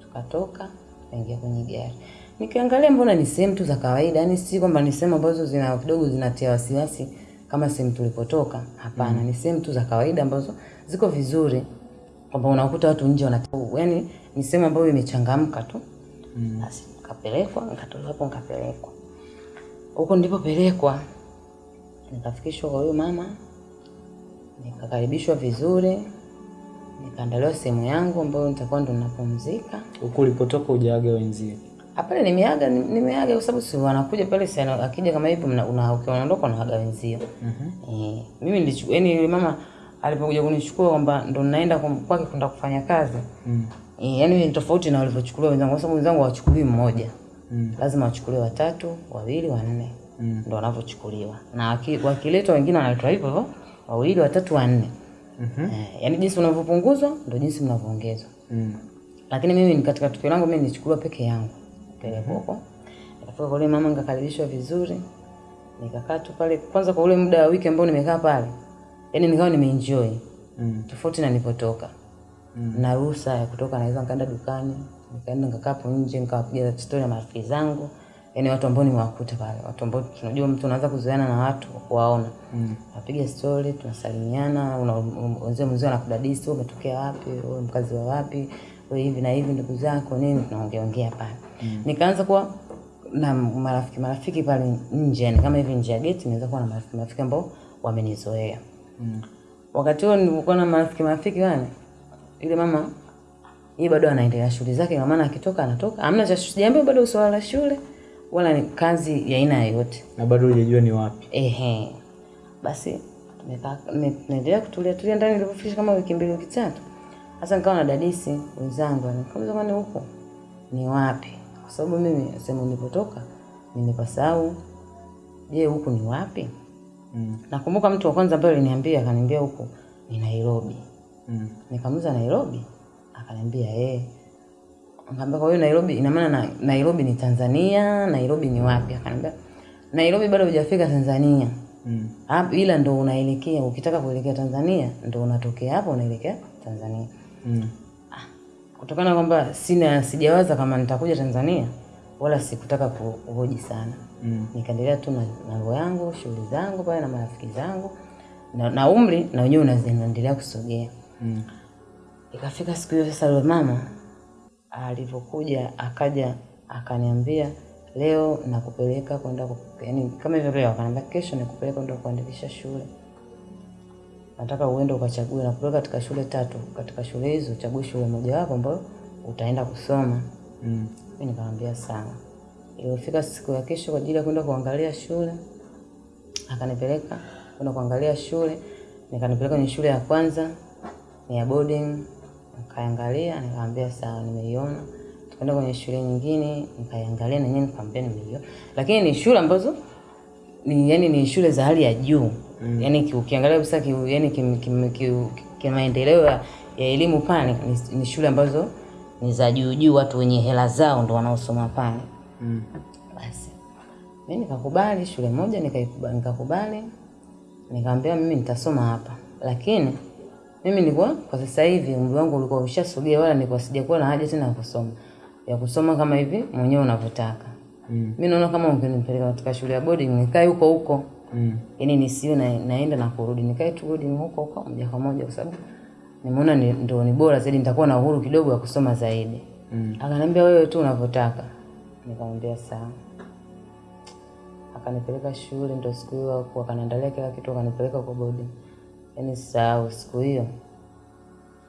tukatoka, tukaingia kwenye gari. Nikiangalia mbona ni sehemu tu za kawaida, yani si kwamba ni sehemu ambazo zina kidogo zinatia wasiwasi kama sehemu tulipotoka. Hapana, mm. ni sehemu tu za kawaida ambazo ziko vizuri, kwamba unakuta watu nje wana, yani ni sehemu ambayo imechangamka tu. Mm. Basi nikapelekwa, nikatolewa hapo, nikapelekwa huko. Nilipopelekwa nikafikishwa kwa huyo mama, nikakaribishwa vizuri, nikaandaliwa sehemu yangu ambayo nitakuwa ndo ninapumzika. Huko ulipotoka hujaaga wenzio? Hapale nimeaga nimeaga kwa sababu si wanakuja pale sana, ana- akija kama hivyo mna- una unaondoka unaaga wenzio. Mhm. Eh, mimi nilichukua yani yule mama alipokuja kunichukua kwamba ndo naenda kwake kwenda kufanya kazi. Mm. Eh, yani ni tofauti na walivyochukuliwa wenzangu kwa sababu wenzangu hawachukuliwi mmoja. Mm. Lazima wachukuliwe watatu, wawili, wanne. Mm. Ndo wanavyochukuliwa. Na waki- wakiletwa wengine wanaletwa hivyo hivyo, wawili, watatu, wanne. Mhm. Eh, yani jinsi unavyopunguzwa ndo jinsi mnavyoongezwa. Mm. Lakini mimi ni katika tukio langu mimi nilichukuliwa peke yangu pelekwa huko. Nikafika kwa yule mama nikakaribishwa vizuri. Nikakaa tu pale kwanza kwa ule muda wa wiki ambao nimekaa pale. Yaani nikawa nimeenjoy Mm. tofauti na nilipotoka. Mm. Na ruhusa ya kutoka naweza nikaenda dukani, nikaenda nikakaa hapo nje nikawapiga story na marafiki zangu. yani watu ambao nimewakuta pale, watu ambao tunajua mtu anaanza kuzoeana na watu kuwaona. Mm. Napiga story, tunasalimiana, una- mzee mzee anakudadisi, wewe umetokea wapi, wewe mkazi wa wapi, wewe hivi na hivi ndugu zako nini, tunaongea ongea pale. Nikaanza kuwa na marafiki marafiki pale nje, yani kama hivi nje ya geti naweza kuwa na marafiki marafiki ambao wamenizoea. Mm. Wakati huo nilikuwa na marafiki marafiki wale, yule mama yeye bado anaendelea shughuli zake, kwa maana akitoka anatoka, hamna cha sijaambia bado swala la shule wala ni kazi ya aina yoyote. Na bado hujajua ni wapi? Ehe. Basi tumekaa nime- naendelea kutulia tulia ndani nilipofikisha kama wiki mbili wiki tatu. Sasa nikawa na dadisi wenzangu, nikamwambia kwani huko ni wapi? Kwa sababu mimi sehemu nilipotoka nimepasahau. Je, huku ni wapi? Mm. Nakumbuka mtu wa kwanza ambaye aliniambia akaniambia huku ni Nairobi. Mm. Nikamuza Nairobi? Akaniambia eh. Nikamwambia kwa hiyo Nairobi ina maana na, Nairobi ni Tanzania, Nairobi ni wapi? Akaniambia Nairobi bado hujafika Tanzania. Mm. Hapo ila ndo unaelekea, ukitaka kuelekea Tanzania ndo unatokea hapo unaelekea Tanzania. Mm. Kutokana kwamba sina sijawaza kama nitakuja Tanzania wala sikutaka kuhoji sana. Mm. Nikaendelea tu na mambo yangu, shughuli zangu pale na marafiki zangu na, na umri na wenyewe unaendelea kusogea. Mm. Ikafika siku hiyo sasa, yule mama alivyokuja akaja akaniambia, leo nakupeleka kwenda yani, kama hivyo leo, akaniambia kesho nikupeleka kwenda kuandikisha shule, nataka uende ukachague, nakupeleka katika shule tatu. Katika shule hizo uchague shule mojawapo ambayo utaenda kusoma. Mm. Mimi nikamwambia sawa. Ilifika siku ya kesho kwa ajili ya kwenda kuangalia shule, akanipeleka kwenda kuangalia shule, nikanipeleka kwenye shule ya kwanza ya boarding, nikaangalia, nikamwambia sawa, nimeiona. Tukaenda kwenye shule nyingine, nikaiangalia na yeye nikamwambia nimeiona, lakini ni shule ambazo ni yani ni shule za hali ya juu mm. Yani ukiangalia kabisa ki, yani kim, kim, kim, kimaendeleo ya, ya elimu pale ni, ni shule ambazo ni za juu juu, watu wenye hela zao ndo wanaosoma pale. Mm. Basi mimi nikakubali shule moja, nikakubali, nikamwambia mimi nitasoma hapa, lakini mimi nilikuwa kwa sasa hivi umri wangu ulikuwa ushasogea, wala nilikuwa sijakuwa na haja tena ya kusoma ya kusoma kama hivi mwenyewe unavyotaka. Mm. Mimi naona kama ungenipeleka katika shule ya boarding nikae huko huko, Mm. yaani nisiwe na, naenda na kurudi, nikae tu boarding huko huko moja kwa moja, kwa sababu nimeona ni, ndo ni bora zaidi, nitakuwa na uhuru kidogo wa kusoma zaidi. Mm. Akaniambia wewe tu unavyotaka. Nikamwambia sawa. Akanipeleka shule, ndo siku hiyo akaniandalia kila kitu, akanipeleka kwa boarding. Yaani sahau siku hiyo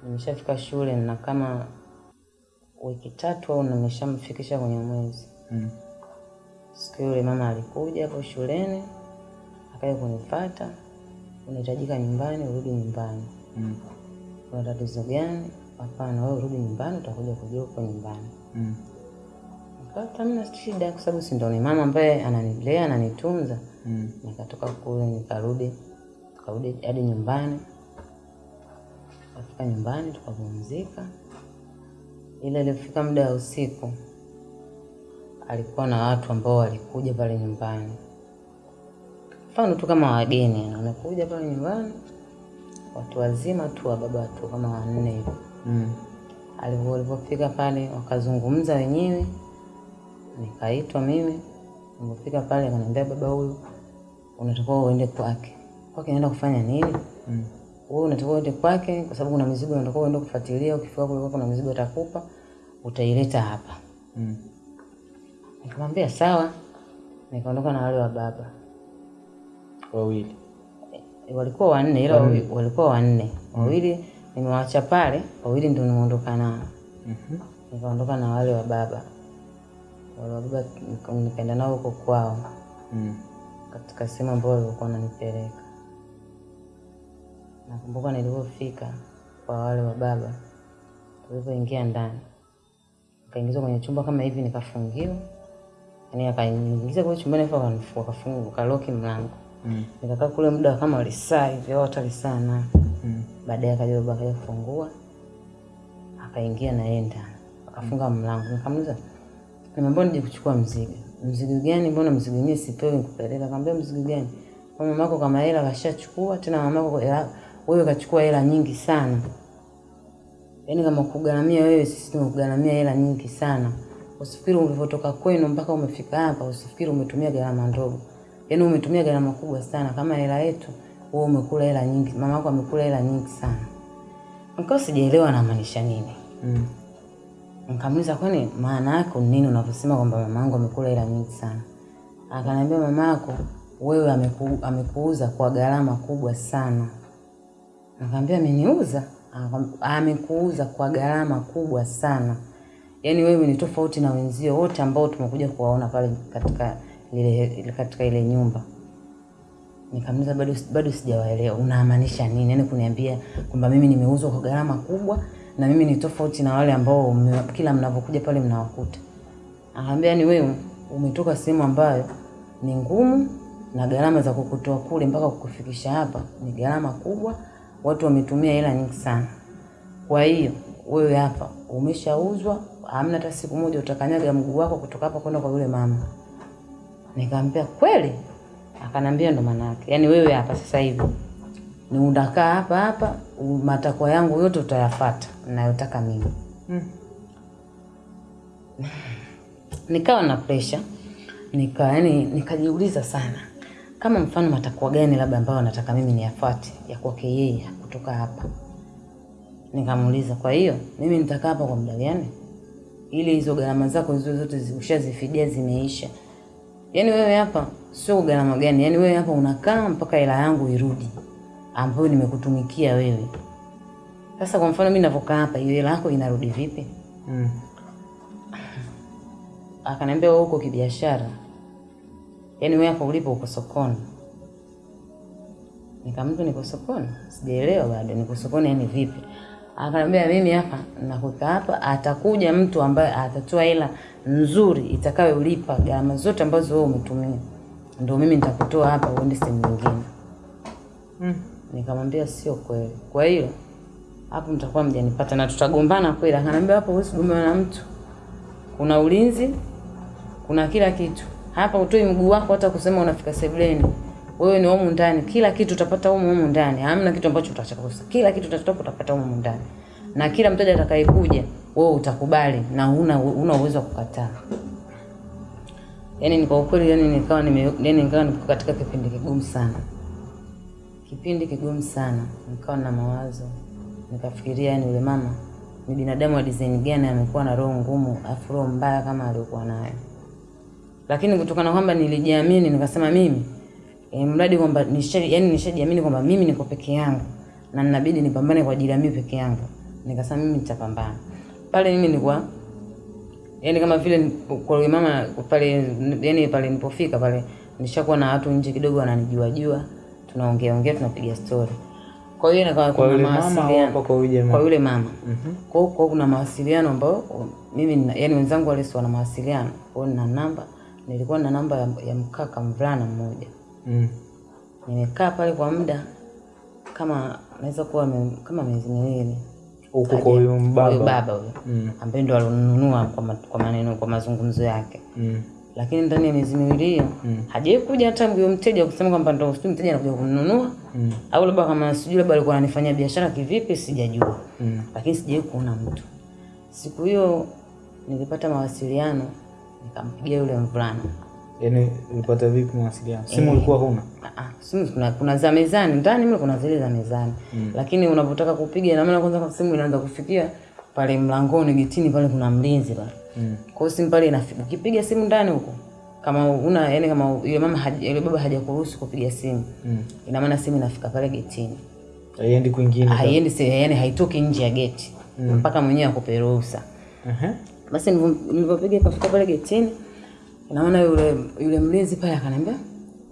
nimeshafika shule na kama wiki tatu au nimeshamfikisha kwenye mwezi. Mm. Siku yule mama alikuja hapo shuleni, akaja kunifuata, unahitajika nyumbani, urudi nyumbani. Mm. Kuna tatizo gani? Hapana, wewe urudi nyumbani, utakuja kujua uko nyumbani. Mm. Hamna shida, kwa sababu si ndo ni mama ambaye ananilea ananitunza. Mm. Nikatoka kule nikarudi, tukarudi hadi nyumbani. Tukafika nyumbani tukapumzika. ila ilifika muda wa usiku, alikuwa na watu ambao walikuja pale nyumbani, mfano tu kama wageni, wamekuja pale nyumbani, watu wazima tu wa baba tu kama wanne hivi. Mm. Alivyo- Walivyofika pale wakazungumza wenyewe, nikaitwa mimi. Nilipofika pale akaniambia, baba huyu unatakiwa uende kwake. Kwake naenda kufanya nini? Mm. Wewe unatakiwa uende kwake kwa sababu kuna mizigo unatakiwa uende kufuatilia. Ukifika kule kuna mizigo atakupa, utaileta hapa. Mm. Nikamwambia sawa, nikaondoka na wale wa baba. Wawili. E, walikuwa wanne ila wawili. walikuwa wanne, wawili nimewaacha pale, wawili ndio nimeondoka nao. Mhm. Nikaondoka na wale wa baba, wale wa baba nikaenda nao huko kwao Mm. katika sehemu ambayo walikuwa wananipeleka. Nakumbuka nilivyofika kwa wale wa baba, tulivyoingia ndani, nikaingizwa kwenye chumba kama hivi, nikafungiwa, Yani akaniingiza kule chumbani, afu wakafunga wakaloki mlango. Mm. Nikakaa kule muda kama lisaa hivi au hata lisaa na Mm. baadaye akaja baba akaja kufungua, akaingia na yeye ndani, akafunga mlango. Nikamuuliza, nimeambiwa nije kuchukua mzigo. Mzigo gani? Mbona mzigo wenyewe sipewi nikupeleka? Akamwambia mzigo gani? Kwa mamako kama hela kashachukua, tena mamako hela- wewe kachukua hela nyingi sana. Yaani kama kugaramia wewe, sisi tumekugharamia hela nyingi sana. Usifikiri ulivyotoka kwenu mpaka umefika hapa, usifikiri umetumia gharama ndogo. Yaani umetumia gharama kubwa sana. Kama hela yetu, wewe umekula hela nyingi, mama yako amekula hela nyingi sana. Nikawa sijaelewa anamaanisha nini. Mm. Nikamuuliza, kwani maana yako ni nini unavyosema kwamba mama yangu amekula hela nyingi sana? Akaniambia, mama yako wewe ameku, amekuuza kwa gharama kubwa sana. Nikamwambia, ameniuza? Amekuuza kwa gharama kubwa sana, yaani wewe ni tofauti na wenzio wote ambao tumekuja kuwaona pale katika ile katika ile nyumba. Nikamuuliza bado bado sijawaelewa unamaanisha nini? Yaani kuniambia kwamba mimi nimeuzwa kwa gharama kubwa na mimi ni tofauti na wale ambao kila mnapokuja pale mnawakuta. Akaambia ni wewe umetoka sehemu ambayo ni ngumu na gharama za kukutoa kule mpaka kukufikisha hapa ni gharama kubwa, watu wametumia hela nyingi sana. Kwa hiyo wewe hapa umeshauzwa, hamna hata siku moja utakanyaga mguu wako kutoka hapa kwenda kwa yule mama. Nikamwambia kweli? Akanambia ndo maana yake. Yaani wewe hapa sasa hivi ni unakaa hapa hapa, matakwa yangu yote utayafata ninayotaka mimi. Mm. Nikawa na pressure, nika yani nikajiuliza sana kama mfano matakwa gani labda ambayo nataka mimi niyafuate ya kwake yeye kutoka hapa. Nikamuuliza, kwa hiyo mimi nitakaa hapa kwa muda gani ili hizo gharama zako hizo zote zi- ushazifidia zimeisha? Yaani wewe hapa sio gharama gani? Yaani wewe hapa unakaa mpaka hela yangu irudi ambayo nimekutumikia wewe. Sasa kwa mfano mimi ninavyokaa hapa, hiyo hela yako inarudi vipi? Mm. Akaniambia wewe uko kibiashara, yaani wewe hapo ulipo uko sokoni. Nikamwambia niko sokoni, sijaelewa bado, niko sokoni yani vipi? Akaniambia mimi hapa nakuta hapa, atakuja mtu ambaye atatoa hela nzuri itakayo itakayolipa gharama zote ambazo wewe umetumia, ndio mimi nitakutoa hapa uende sehemu nyingine. Mm. Nikamwambia sio kweli. Kwa hiyo hapo mtakuwa mjanipata na tutagombana kweli. Akaniambia hapo huwezi kugombana na mtu, kuna ulinzi, kuna kila kitu hapa. Utoi mguu wako hata kusema unafika sebleni wewe ni humu ndani, kila kitu utapata humu humu ndani, hamna kitu ambacho utachakosa Kila kitu utachotaka utapata humu ndani, na kila mteja atakayekuja wewe utakubali na huna una uwezo wa kukataa. yani ni kwa ukweli, yani nikawa nime, yani nikawa niko katika kipindi kigumu sana kipindi kigumu sana, nikawa na mawazo, nikafikiria yani yule mama ni binadamu wa design gani, amekuwa na roho ngumu afu roho mbaya kama aliyokuwa nayo. Lakini kutokana kwamba nilijiamini, nikasema mimi e, mradi kwamba yani nishajiamini kwamba mimi niko peke yangu na ninabidi nipambane kwa ajili ya mimi peke yangu, nikasema mimi nitapambana. Pale mimi nilikuwa yani kama vile kwa mama pale yani pale nilipofika pale nishakuwa na watu nje kidogo wananijua jua tunaongea ongea tunapiga story. Kwa hiyo na Kwa kuna mawasiliano. kwa yule mama, kwa yule mama. Kwa hiyo kwa hiyo kuna mawasiliano ambayo mimi yani wenzangu wale si wana mawasiliano. Kwa hiyo nina namba nilikuwa na namba ya, ya mkaka mvulana mmoja Mm. nimekaa pale kwa muda kama naweza kuwa me, kama miezi miwili Huko kwa huyo baba huyo Mm. ambaye ndo alinunua kwa, ma, kwa maneno kwa mazungumzo yake Mm. lakini ndani ya miezi miwili hiyo Mm. hajawahi kuja hata huyo mteja kusema kwamba ndo sijui mteja anakuja kununua Mm. au labda kama sijui labda alikuwa ananifanyia biashara kivipi sijajua Mm. lakini sijawahi kuona mtu siku hiyo nilipata mawasiliano nikampigia yule mvulana Yaani ulipata vipi mawasiliano? Simu ulikuwa huna? Ah, ah, simu kuna, kuna za mezani ndani mle kuna zile za mezani mm. lakini unapotaka kupiga na maana kwanza simu inaanza kufikia pale mlangoni getini pale kuna mlinzi pale Mm. kwa hiyo simu pale inafika ukipiga simu ndani huko kama una yani kama yule mama yule baba hajakuruhusu kupiga simu Mm. ina maana simu inafika pale getini Haiendi kwingine. haiendi yani haitoki nje ya geti mpaka mwenyewe akupe ruhusa Aha. Basi nilivyo- nilivyopiga ikafika pale getini naona yule yule mlinzi pale akaniambia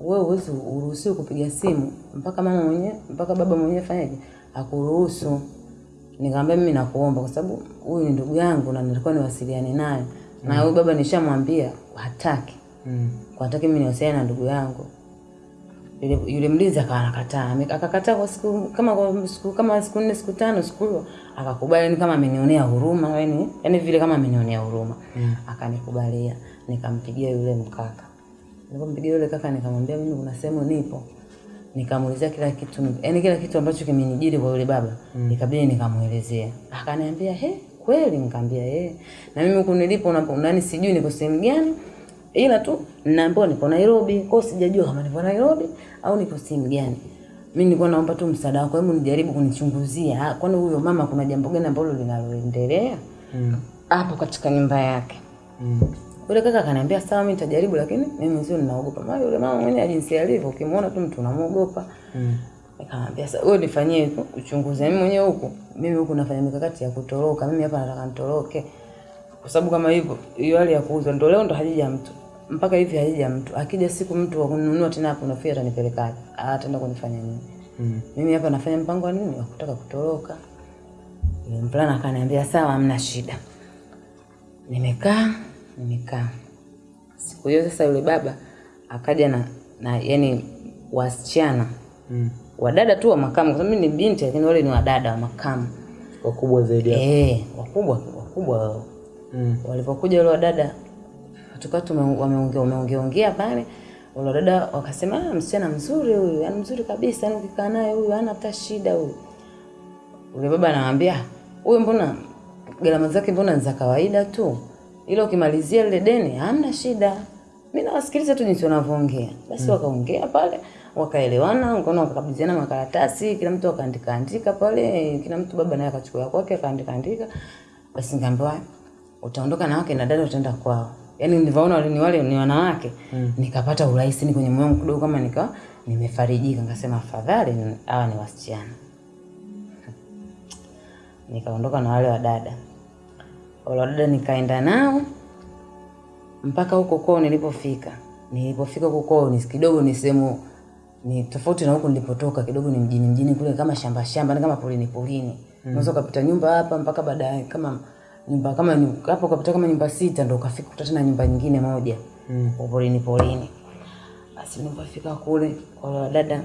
wewe huwezi uruhusiwi kupiga simu mpaka mama mwenyewe mpaka baba mwenyewe fanyaje akuruhusu. Nikamwambia mimi nakuomba kwa sababu huyu ni ndugu yangu na nilikuwa niwasiliane naye. Na huyu baba nishamwambia hataki. Mm. kwa hataki mimi niwasiliane na ndugu yangu yule, yule mlinzi akawa anakataa akakataa kwa siku kama kwa siku kama siku nne siku tano siku akakubali yani kama amenionea huruma yani yani vile kama amenionea huruma. Mm. akanikubalia nikampigia yule mkaka. Nilipompigia yule kaka nikamwambia mimi kuna sehemu nipo. Nikamuelezea kila kitu yani kila kitu ambacho kimenijiri kwa yule baba mm. ikabidi nikamuelezea akaniambia he kweli? Nikamwambia yeye na mimi huku nilipo nani sijui niko sehemu gani ila tu naambiwa niko Nairobi kwa hiyo sijajua kama niko Nairobi au niko sehemu gani mimi nilikuwa naomba tu msaada wako hebu nijaribu kunichunguzia Ah, kwani huyo mama kuna jambo gani ambalo linaloendelea hapo Mm. katika nyumba yake Mm. yule kaka akaniambia sawa, mimi nitajaribu, lakini mimi sio ninaogopa. Maana yule mama mwenyewe jinsi alivyo, ukimwona tu mtu unamuogopa. Mm. Nikamwambia sasa, wewe nifanyie uchunguzi, mimi mwenyewe huku, mimi huku nafanya mikakati ya kutoroka. Mimi hapa nataka nitoroke, kwa sababu kama hivyo, hiyo hali ya kuuzwa ndio leo ndo hajija mtu mpaka hivi haija mtu. Akija siku mtu wa kununua tena hapo, nafikiri atanipelekaje? Ah, ataenda kunifanya nini? Mm. Mimi hapa nafanya mpango wa nini wa kutaka kutoroka. Mvulana akaniambia sawa, hamna shida. Nimekaa nimekaa. Siku hiyo sasa, yule baba akaja na na yani wasichana Mm. wadada tu wa makamu, kwa sababu mimi ni binti, lakini wale ni wadada wa makamu Wakubwa zaidi eh, wakubwa wakubwa wao. Mm. Walipokuja wale wadada tukawa tume- wameongea wameongea ongea pale, wale dada wakasema, ah, msichana mzuri huyu, yani mzuri kabisa, yani ukikaa naye huyu hana hata shida huyu. Ule baba anamwambia huyu, mbona gharama zake mbona ni za kawaida tu, ila ukimalizia lile deni hamna shida. Mimi nawasikiliza tu jinsi wanavyoongea. Basi wakaongea pale, wakaelewana, ngono wakakabidhiana makaratasi, kila mtu akaandika andika pale, kila mtu baba naye akachukua kwake akaandika andika. Basi nikaambiwa utaondoka na wake na dada utaenda kwao. Yaani nilivyoona wale ni wale ni wanawake, mm. nikapata urahisi ni kwenye moyo wangu kidogo kama nika nimefarijika, nikasema afadhali hawa ni wasichana. Nikaondoka na wale wadada. Wale wadada nikaenda nao mpaka huko kwao nilipofika. Nilipofika huko kwao ni kidogo ni sehemu ni tofauti na huko nilipotoka, kidogo ni mjini mjini kule kama shamba shamba, ni kama polini polini. mm. Unaweza ukapita nyumba hapa mpaka baadaye kama nyumba kama ni- hapo ukapita kama nyumba sita ndo ukafika kuta tena nyumba nyingine moja. Mm. Polini polini. Basi nilipofika kule kwa dada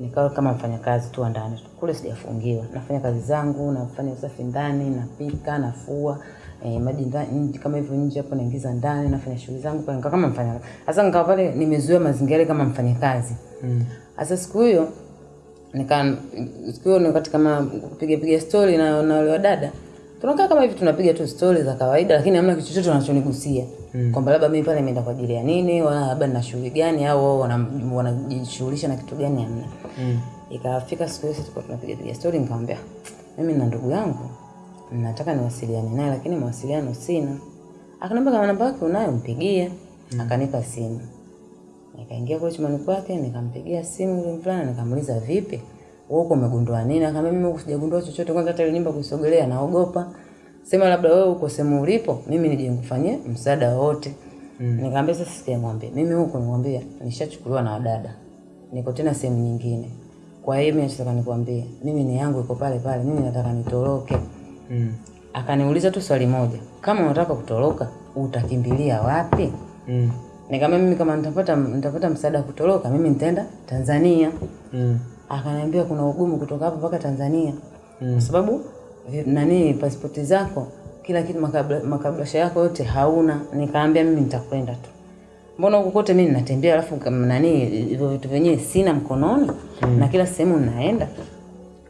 nikawa kama mfanyakazi tu ndani kule, sijafungiwa, nafanya kazi zangu, nafanya usafi ndani, napika, nafua eh, maji ndani kama hivyo nje hapo naingiza ndani, nafanya shughuli zangu kwa nika kama mfanya sasa, nikawa pale nimezoea mazingira kama mfanyakazi. Mm. Sasa siku hiyo nika siku hiyo wakati kama kupiga piga story na na wale wadada tunakaa kama hivi tunapiga tu stori za kawaida, lakini hamna kitu chochote wanachonigusia mm. kwamba labda mimi pale nimeenda kwa ajili ya nini, wala labda nina shughuli gani au wao wanajishughulisha na kitu gani, hamna. Mm. Ikafika siku hiyo tulikuwa tunapiga piga story, nikamwambia mimi na ndugu yangu nataka niwasiliane naye, lakini mawasiliano sina. Akaniambia kama namba yake unayo mpigie. mm. Akanipa simu. Nikaingia kule chumbani kwake, nikampigia simu yule mvulana, nikamuuliza vipi? Wewe uko umegundua nini? Akamwambia mimi huku sijagundua chochote, kwanza hata ile nyumba kusogelea naogopa. sema labda wewe uko sehemu ulipo, mimi nije nikufanyie msaada wote. Mm. Nikamwambia sasa sikamwambia. Mimi huko nimwambia nishachukuliwa na wadada. Niko tena sehemu nyingine. Kwa hiyo mimi nataka nikwambie, mimi ni yangu iko pale pale, mimi nataka nitoroke. Mm. Akaniuliza tu swali moja, kama unataka kutoroka utakimbilia wapi? Mm. Nikamwambia mimi kama nitapata nitapata msaada kutoroka, mimi nitaenda Tanzania. Mm. Akaniambia kuna ugumu kutoka hapa mpaka Tanzania Mm. kwa sababu nani pasipoti zako kila kitu makabla, makablasha yako yote hauna. Nikaambia mimi nitakwenda tu, mbona huko kote mimi ninatembea, alafu nani hivyo vitu vyenyewe sina mkononi mm. na kila sehemu ninaenda.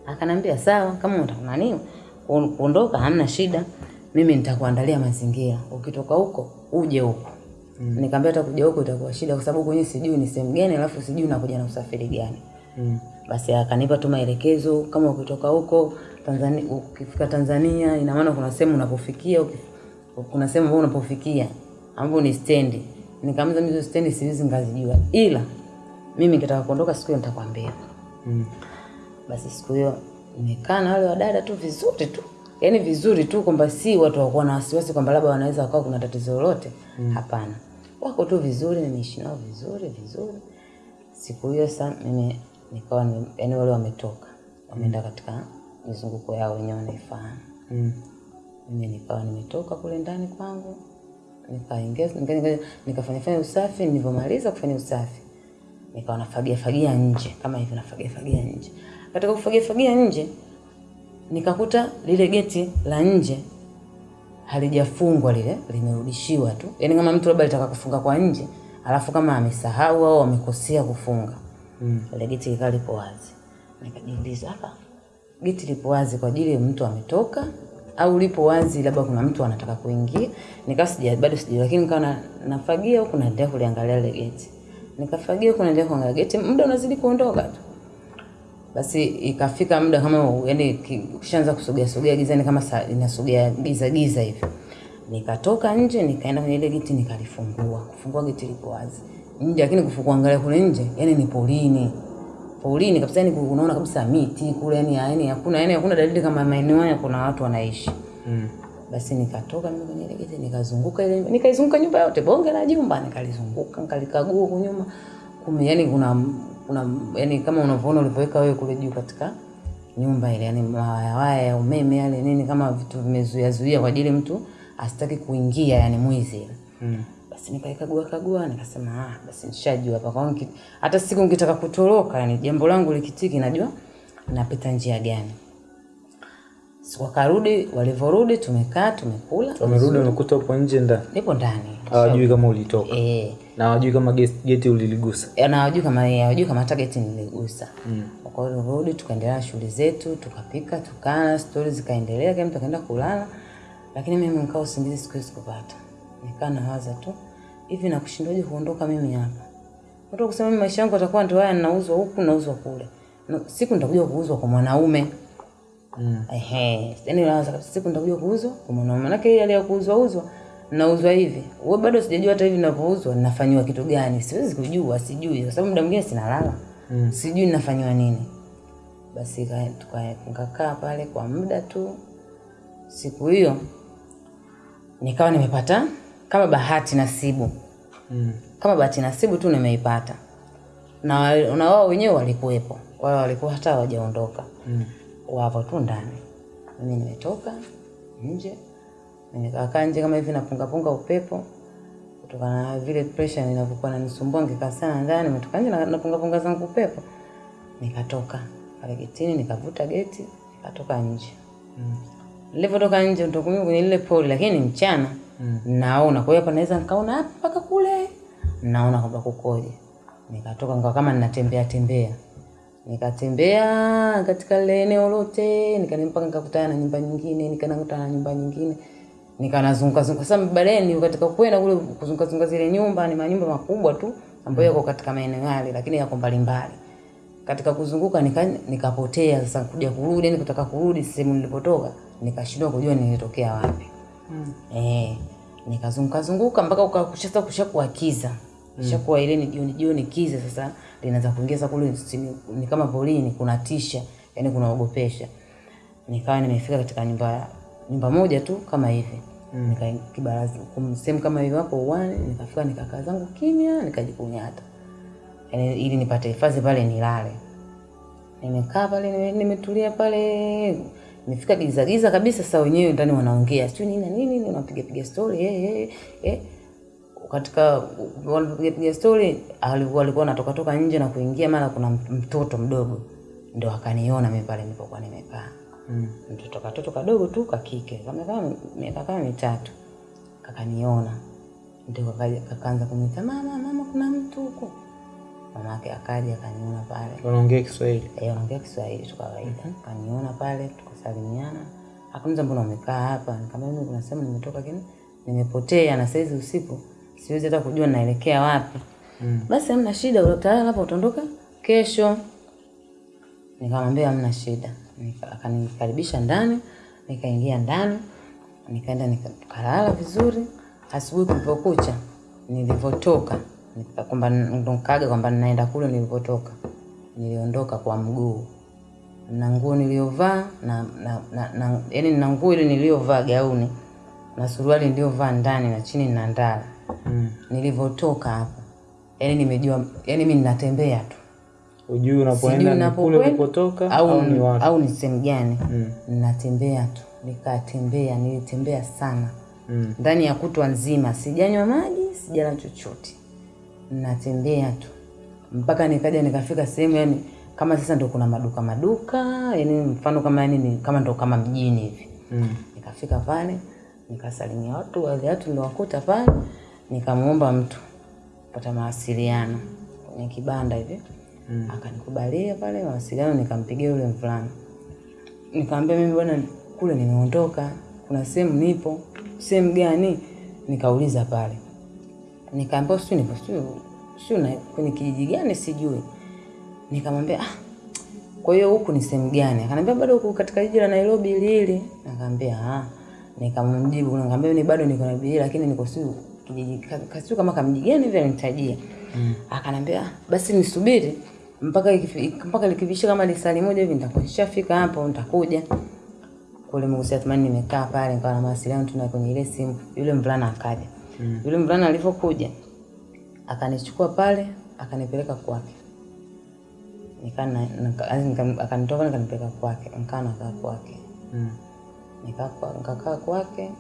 Akanambia sawa, kama unataka nani kuondoka, hamna shida, mimi nitakuandalia mazingira, ukitoka huko uje huko. mm. Nikamwambia hata kuja huko itakuwa shida, kwa sababu kwenye sijui ni sehemu gani, alafu sijui nakuja na usafiri gani. Mm. Basi akanipa tu maelekezo kama ukitoka huko Tanzania, ukifika Tanzania, ina maana kuna sehemu unapofikia, kuna sehemu ambayo unapofikia ambapo ni stendi. Nikamwambia mimi hizo stendi siwezi ngazijua, ila mimi nikitaka kuondoka siku hiyo nitakwambia. Mm. Basi siku hiyo nimekaa na wale wadada tu vizuri tu, yaani vizuri tu, kwamba si watu wakuwa na wasiwasi kwamba labda wanaweza wakawa kuna tatizo lolote. mm. Hapana, wako tu vizuri, nimeishi nao vizuri vizuri. Siku hiyo sasa mimi nikawa ni, yaani wale wametoka wameenda katika mizunguko yao wenyewe wanaifahamu. Mm. Mimi nikawa nimetoka kule ndani kwangu, nikaingia nika, nika, nikafanya fanya usafi. Nilivyomaliza kufanya usafi, nikawa nafagia fagia nje kama hivyo, nafagia fagia nje. Katika kufagia fagia nje, nikakuta lile geti la nje halijafungwa, lile limerudishiwa tu, yaani kama mtu labda alitaka kufunga kwa nje, alafu kama amesahau au amekosea kufunga Mm. ile geti likawa lipo wazi. Nikajiuliza hapa geti lipo wazi kwa ajili ya mtu ametoka au lipo wazi labda kuna mtu anataka kuingia? Nikawa sija bado sija, lakini nikawa na, nafagia huku naendelea kuliangalia ile geti. Nikafagia huku naendelea kuangalia geti, muda unazidi kuondoka tu. Basi ikafika muda kama yaani kishaanza kusogea sogea gizani kama saa inasogea giza giza hivi. Nikatoka nje nikaenda kwenye ile geti nikalifungua. Kufungua geti lipo wazi. Nje lakini kufungua angalia kule nje, yani ni polini. Polini kabisa yani unaona kabisa miti kule yani yani hakuna yani hakuna dalili kama maeneo haya kuna watu wanaishi. Mm. Basi nikatoka mimi kwenye ile geti nikazunguka ile nikaizunguka nyumba yote bonge la jumba nikalizunguka nikalikagua huko nyuma kume yani kuna kuna yani kama unavyoona ulivyoweka wewe kule juu katika nyumba ile yani mawaya waya ya umeme yale nini kama vitu vimezuia zuia kwa ajili mtu asitaki kuingia yani mwizi. Mm. Basi nikaikagua kagua nikasema ah basi nishajua hapa kwa hata siku nikitaka kutoroka yani jambo langu likitiki najua napita njia gani. Siku wakarudi, walivyorudi tumekaa tumekula. Wamerudi wamekuta upo nje ndani. Nipo ndani. Hawajui kama ulitoka. Eh, Na hawajui kama geti, uliligusa, e, na hawajui kama yeye hawajui kama hata geti niligusa. Mm. Kwa hiyo rudi, tukaendelea shughuli zetu, tukapika, tukana, stori zikaendelea, kila mtu akaenda kulala. Lakini mimi nikao usingizi siku hizo sikupata. Nikaa nawaza tu, hivi nakushindaje kuondoka mimi hapa? Watu kusema mimi maisha yangu yatakuwa ndio haya ninauzwa huku nauzwa kule. Siku nitakuja kuuzwa kwa mwanaume. Mm. Ehe, yani siku nitakuja kuuzwa kwa mwanaume. manake ile kuuzwa uzwa nauzwa hivi. Wewe bado sijajua hata hivi ninavyouzwa ninafanyiwa kitu gani. Siwezi kujua, sijui kwa sababu muda mwingine sinalala. Mm. Sijui ninafanyiwa nini. Basi tukakaa pale kwa muda tu. Siku hiyo nikawa nimepata kama bahati nasibu. Mm. Kama bahati nasibu tu nimeipata. Na na wao wenyewe walikuwepo. Wao walikuwa hata hawajaondoka Mm. wapo tu ndani. Mimi nimetoka nje, nimekaa nje kama hivi napungapunga upepo kutokana na vile pressure inavyokuwa nanisumbua nikikaa sana ndani, nimetoka nje na napunga punga zangu upepo, nikatoka pale getini, nikavuta geti, nikatoka nje. Mm. Nilivyotoka nje ndo kwenye lile poli, lakini ni mchana Mm. naona. Kwa hiyo hapa naweza nikaona hapa mpaka kule, naona kwamba kukoje. Nikatoka nikawa kama ninatembea tembea, nikatembea katika lile eneo lote, nikanimpaka mpaka nikakutana na nyumba nyingine, nikanakutana na nyumba nyingine, nikanazunguka zunguka. Sasa baadaye ni katika kwenda kule kuzunguka zunguka zile nyumba, ni manyumba makubwa tu ambayo yako katika maeneo yale, lakini yako mbalimbali katika kuzunguka nika nikapotea sasa kuja kurudi yani kutaka kurudi sehemu nilipotoka nikashindwa kujua nilitokea wapi Mm. eh nikazunguka zunguka mpaka ukakusha kushakuwa kiza. Kishakuwa ile ni jioni jioni kiza sasa linaanza kuingia sasa kule ni kama polini kuna tisha yani kunaogopesha nikawa nimefika katika nyumba nyumba moja tu kama hivi. Mm. nika kibarazi kumsem sehemu kama hivi hapo uwani nikafika nikakaa zangu kimya nikajikunyata. Yani ili nipate hifadhi pale nilale. Nimekaa pale nimetulia pale nimefika giza giza kabisa sasa wenyewe ndani wanaongea. Sio nini na nini unapiga piga story eh, eh, eh. katika wanapiga piga story alikuwa alikuwa anatoka toka nje na kuingia mara kuna mtoto mdogo. Ndo akaniona mimi pale nilipokuwa nimekaa. Mm. mtoto katoto kadogo tu kakike kamekaa miaka kama mitatu. Kakaniona. Ndio kakaanza kumwita mama mama kuna mtu huko. Mama yake akaja akaniona pale. Wanaongea Kiswahili. Eh, anaongea Kiswahili tu kawaida. akaniona pale tukasalimiana. Akaniza mbona umekaa hapa? Nikamwambia mimi kuna sehemu nimetoka lakini nimepotea na saizi usiku siwezi hata kujua naelekea wapi. Mm. Basi hamna shida, utalala hapa utaondoka kesho. Nikamwambia hamna shida. Nika- Akanikaribisha ndani, nikaingia ndani, nikaenda nikalala vizuri. Asubuhi kulipokucha, nilivyotoka kwamba ndo kwamba ninaenda kule nilivyotoka, niliondoka kwa mguu na nguo niliyovaa na, na, na, na yani na nguo ile niliyovaa gauni na suruali niliyovaa ndani na chini na ndala Mm. nilivyotoka hapo yani nimejua yani mi ninatembea tu Ujui unapoenda ni kule napokwenda ulipotoka au, au ni wapi? au ni sehemu gani Mm. ninatembea tu nikatembea nilitembea sana Mm. ndani ya kutwa nzima sijanywa maji sijala chochote natembea tu mpaka nikaja nikafika sehemu yani kama sasa ndo kuna maduka maduka yani mfano kama yani ni, kama ndo kama mjini hivi. Mm. nikafika pale nikasalimia watu wale watu niliwakuta pale nikamwomba mtu pata mawasiliano kwenye kibanda hivi. Mm. akanikubalia pale mawasiliano nikampigia yule mvulana. Nikamwambia mimi bwana kule nimeondoka kuna sehemu nipo sehemu gani? Nikauliza pale. Nikaambia sijui nipo sijui sio na kwenye kijiji gani sijui nikamwambia ah, kwa hiyo huku ni sehemu gani akaniambia bado huku katika jiji la Nairobi lili. nikamwambia ah nikamjibu nikamwambia ni bado niko Nairobi lakini niko siku kijiji ka- ka- kama kamji gani hivi nitajia. mm. akanambia "Ah, basi nisubiri mpaka mpaka likivisha kama lisali moja hivi nitakuwa nishafika hapo nitakuja kule Mungu sasa tumani nimekaa pale nikawa na mawasiliano tuna kwenye ile simu yule mvulana akaja mm. yule mvulana alivyokuja akanichukua pale akanipeleka kwake Yaani nika- akanitoa pale akanipeleka kwake nikaa nakaa kwake. Mm. Nikakaa kwake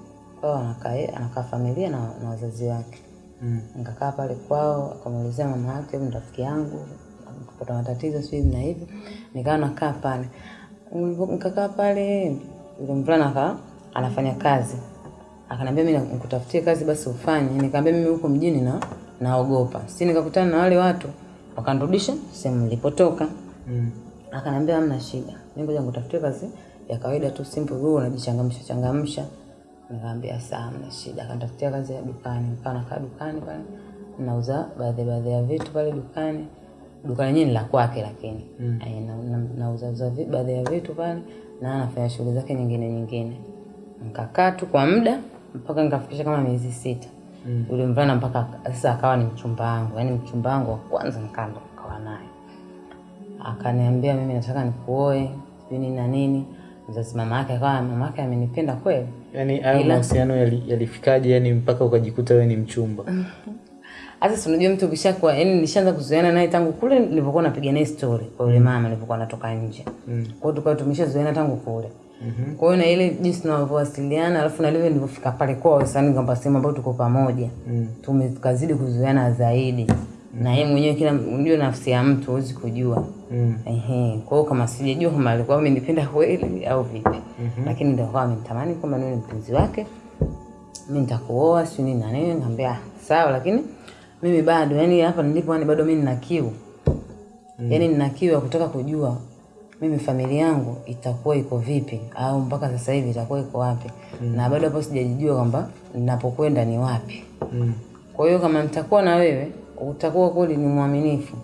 kwao anakaa anakaa familia na, na wazazi wake. Mm. nikakaa pale kwao akamuelezea mama yake ni rafiki yangu kupata matatizo hivi na hivi nikawa nakaa pale. Nkakaa nikakaa pale yule mvulana aka anafanya kazi. Akanambia mi nikutafutie kazi basi ufanye. Nikaambia mimi huko mjini na naogopa. Si nikakutana na wale watu wakanirudisha sehemu nilipotoka. Mm. akaniambia hamna shida. Mimi ngoja nikutafutie kazi ya kawaida tu simple wewe unajichangamsha changamsha. Nikaambia saa hamna shida. Akanitafutia kazi ya dukani. Nikawa nakaa dukani pale nauza baadhi baadhi ya vitu pale dukani. Duka lenyewe ni la kwake lakini. Mm. na, na, nauza uza baadhi ya vitu pale na anafanya shughuli zake nyingine nyingine. Nkakaa tu kwa muda mpaka nikafikisha kama miezi sita mm. yule mvulana mpaka ak- sasa akawa ni mchumba wangu yaani mchumba wangu wa kwanza nikaa ndo nikawa naye akaniambia mimi nataka nikuoe sijui nini na nini mzazi mama yake akawa mama yake amenipenda kweli Yaani hayo mahusiano mahusiano yali- yalifikaje yani mpaka ukajikuta wewe ni mchumba? Hasa si unajua mtu ukishakuwa yani nishaanza kuzoeana naye tangu kule nilipokuwa napiga naye story kwa yule mama nilipokuwa natoka nje mm. kwa hiyo tukawa tumeshazoeana tangu kule mm-hmm. kwa hiyo na ile jinsi tunavyowasiliana alafu na ile nilivyofika pale kwao sasa ni kwamba sehemu ambayo tuko pamoja mm. tumekazidi kuzoeana zaidi mm. na yeye mwenyewe kila unajua nafsi ya mtu huwezi kujua Mm. Ehe, kwa hiyo kama sijajua kama alikuwa amenipenda kweli au vipi mm-hmm. lakini ndio kwa amenitamani kwamba niwe mpenzi wake Mimi nitakuoa si nini na nini nikamwambia "Ah, sawa lakini mimi bado yani hapa nilipo yani bado mimi nina kiu mm. yani nina kiu ya kutaka kujua mimi familia yangu itakuwa iko vipi au mpaka sasa hivi itakuwa iko wapi mm. na bado hapo sijajijua kwamba ninapokwenda ni wapi Mm. kwa hiyo kama nitakuwa na wewe utakuwa kweli ni mwaminifu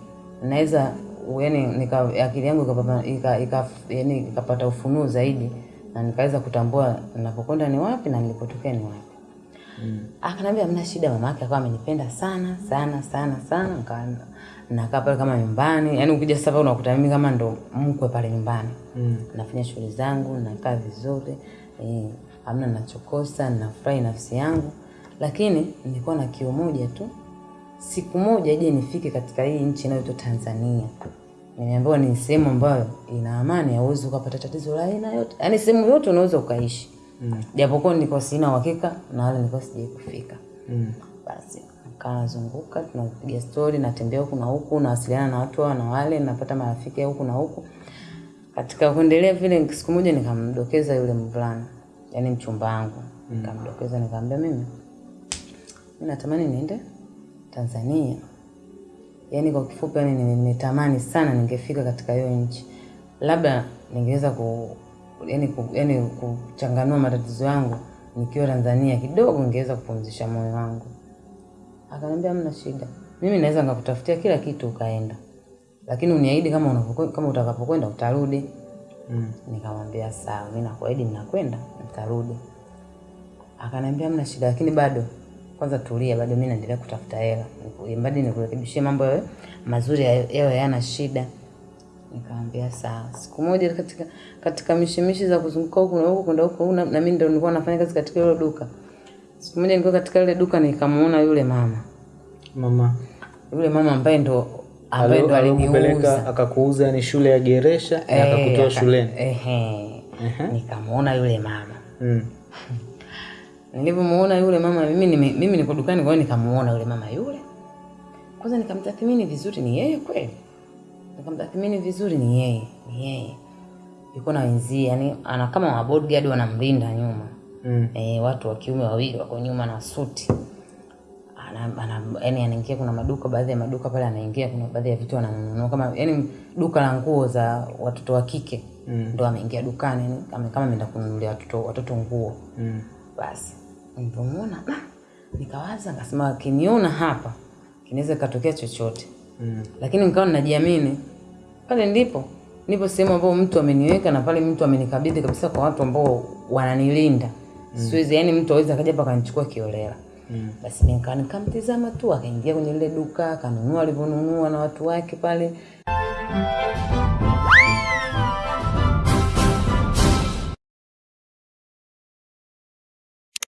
naweza yani nika, akili yangu ikapata ika, ika, yani ikapata ufunuo zaidi na nikaweza kutambua ninapokwenda ni wapi na nilipotokea ni wapi mm. akanambia mna shida mama yake akawa amenipenda sana sana sana sana nakaa pale kama nyumbani yani ukija sasa unakuta mimi kama ndo mkwe pale nyumbani Mm. nafanya shughuli zangu nakaa vizuri eh, amna nachokosa nafurahi nafsi yangu, lakini nilikuwa na kiu moja tu, siku moja je nifike katika hii nchi inayoitwa Tanzania. Nimeambiwa ni sehemu ambayo ina amani, hauwezi ukapata tatizo la aina yote, yaani sehemu yote unaweza ukaishi mm. japokuwa nilikuwa sina uhakika na wala nilikuwa sijai kufika Mm. basi nikaa nazunguka tunapiga stori natembea huku na huku nawasiliana na watu na wale napata marafiki huku na huku. Katika kuendelea vile siku moja nikamdokeza yule mvulana yani mchumba wangu. Nikamdokeza nikamwambia mimi mimi natamani niende tanzania. Yani kwa kifupi yani nime- nimetamani sana ningefika katika hiyo nchi. Labda ningeweza ku yani, ku, yani kuchanganua matatizo yangu nikiwa tanzania kidogo ningeweza kupumzisha moyo wangu akaniambia hamna shida. Mimi naweza nikakutafutia kila kitu ukaenda. Lakini uniahidi kama unavyokwenda kama utakapokwenda utarudi. Mm. nikamwambia sawa mi nakuahidi ninakwenda nitarudi. Akaniambia hamna shida lakini bado kwanza tulia bado mi naendelea kutafuta hela. Mbadi nikurekebishie mambo yawe mazuri yawe yana shida. Nikamwambia sawa. Siku moja katika katika mishimishi za kuzunguka huku na huku kwenda huku na, na mimi ndo nilikuwa nafanya kazi katika hilo duka siku moja nilikuwa katika ile duka nikamuona yule mama. Mama. Yule mama ambaye ndo ambaye ndo aliniuza. akakuuza ni shule ya Geresha na Eh, akakutoa aka- shuleni. ehe. nikamuona yule mama. Mm. Nilipomuona yule mama mimi nime, mimi niko dukani kwa hiyo nikamuona yule mama yule. Kwanza nikamtathmini vizuri ni yeye kweli? Nikamtathmini vizuri ni yeye ni yeye. Yuko na wenzie yani ana kama wa bodyguard wanamlinda nyuma Mm. e, watu wa kiume wawili wako nyuma na suti yani anaingia kuna maduka baadhi ya maduka pale anaingia kuna baadhi ya vitu ananunua kama yani duka la nguo za watoto wa kike Mm. ndo ameingia dukani kama kama ameenda kununulia watoto watoto nguo Mm. basi nilipomuona ah, nikawaza nikasema akiniona hapa kinaweza katokea chochote Mm. lakini nikawa ninajiamini pale ndipo nipo sehemu ambayo mtu ameniweka na pale mtu amenikabidhi kabisa kwa watu ambao wananilinda siwezi yani mtu aweza akaja hapa akanichukua kiolela Mm. basi nika nikamtizama tu akaingia kwenye lile duka akanunua alivyonunua na watu wake pale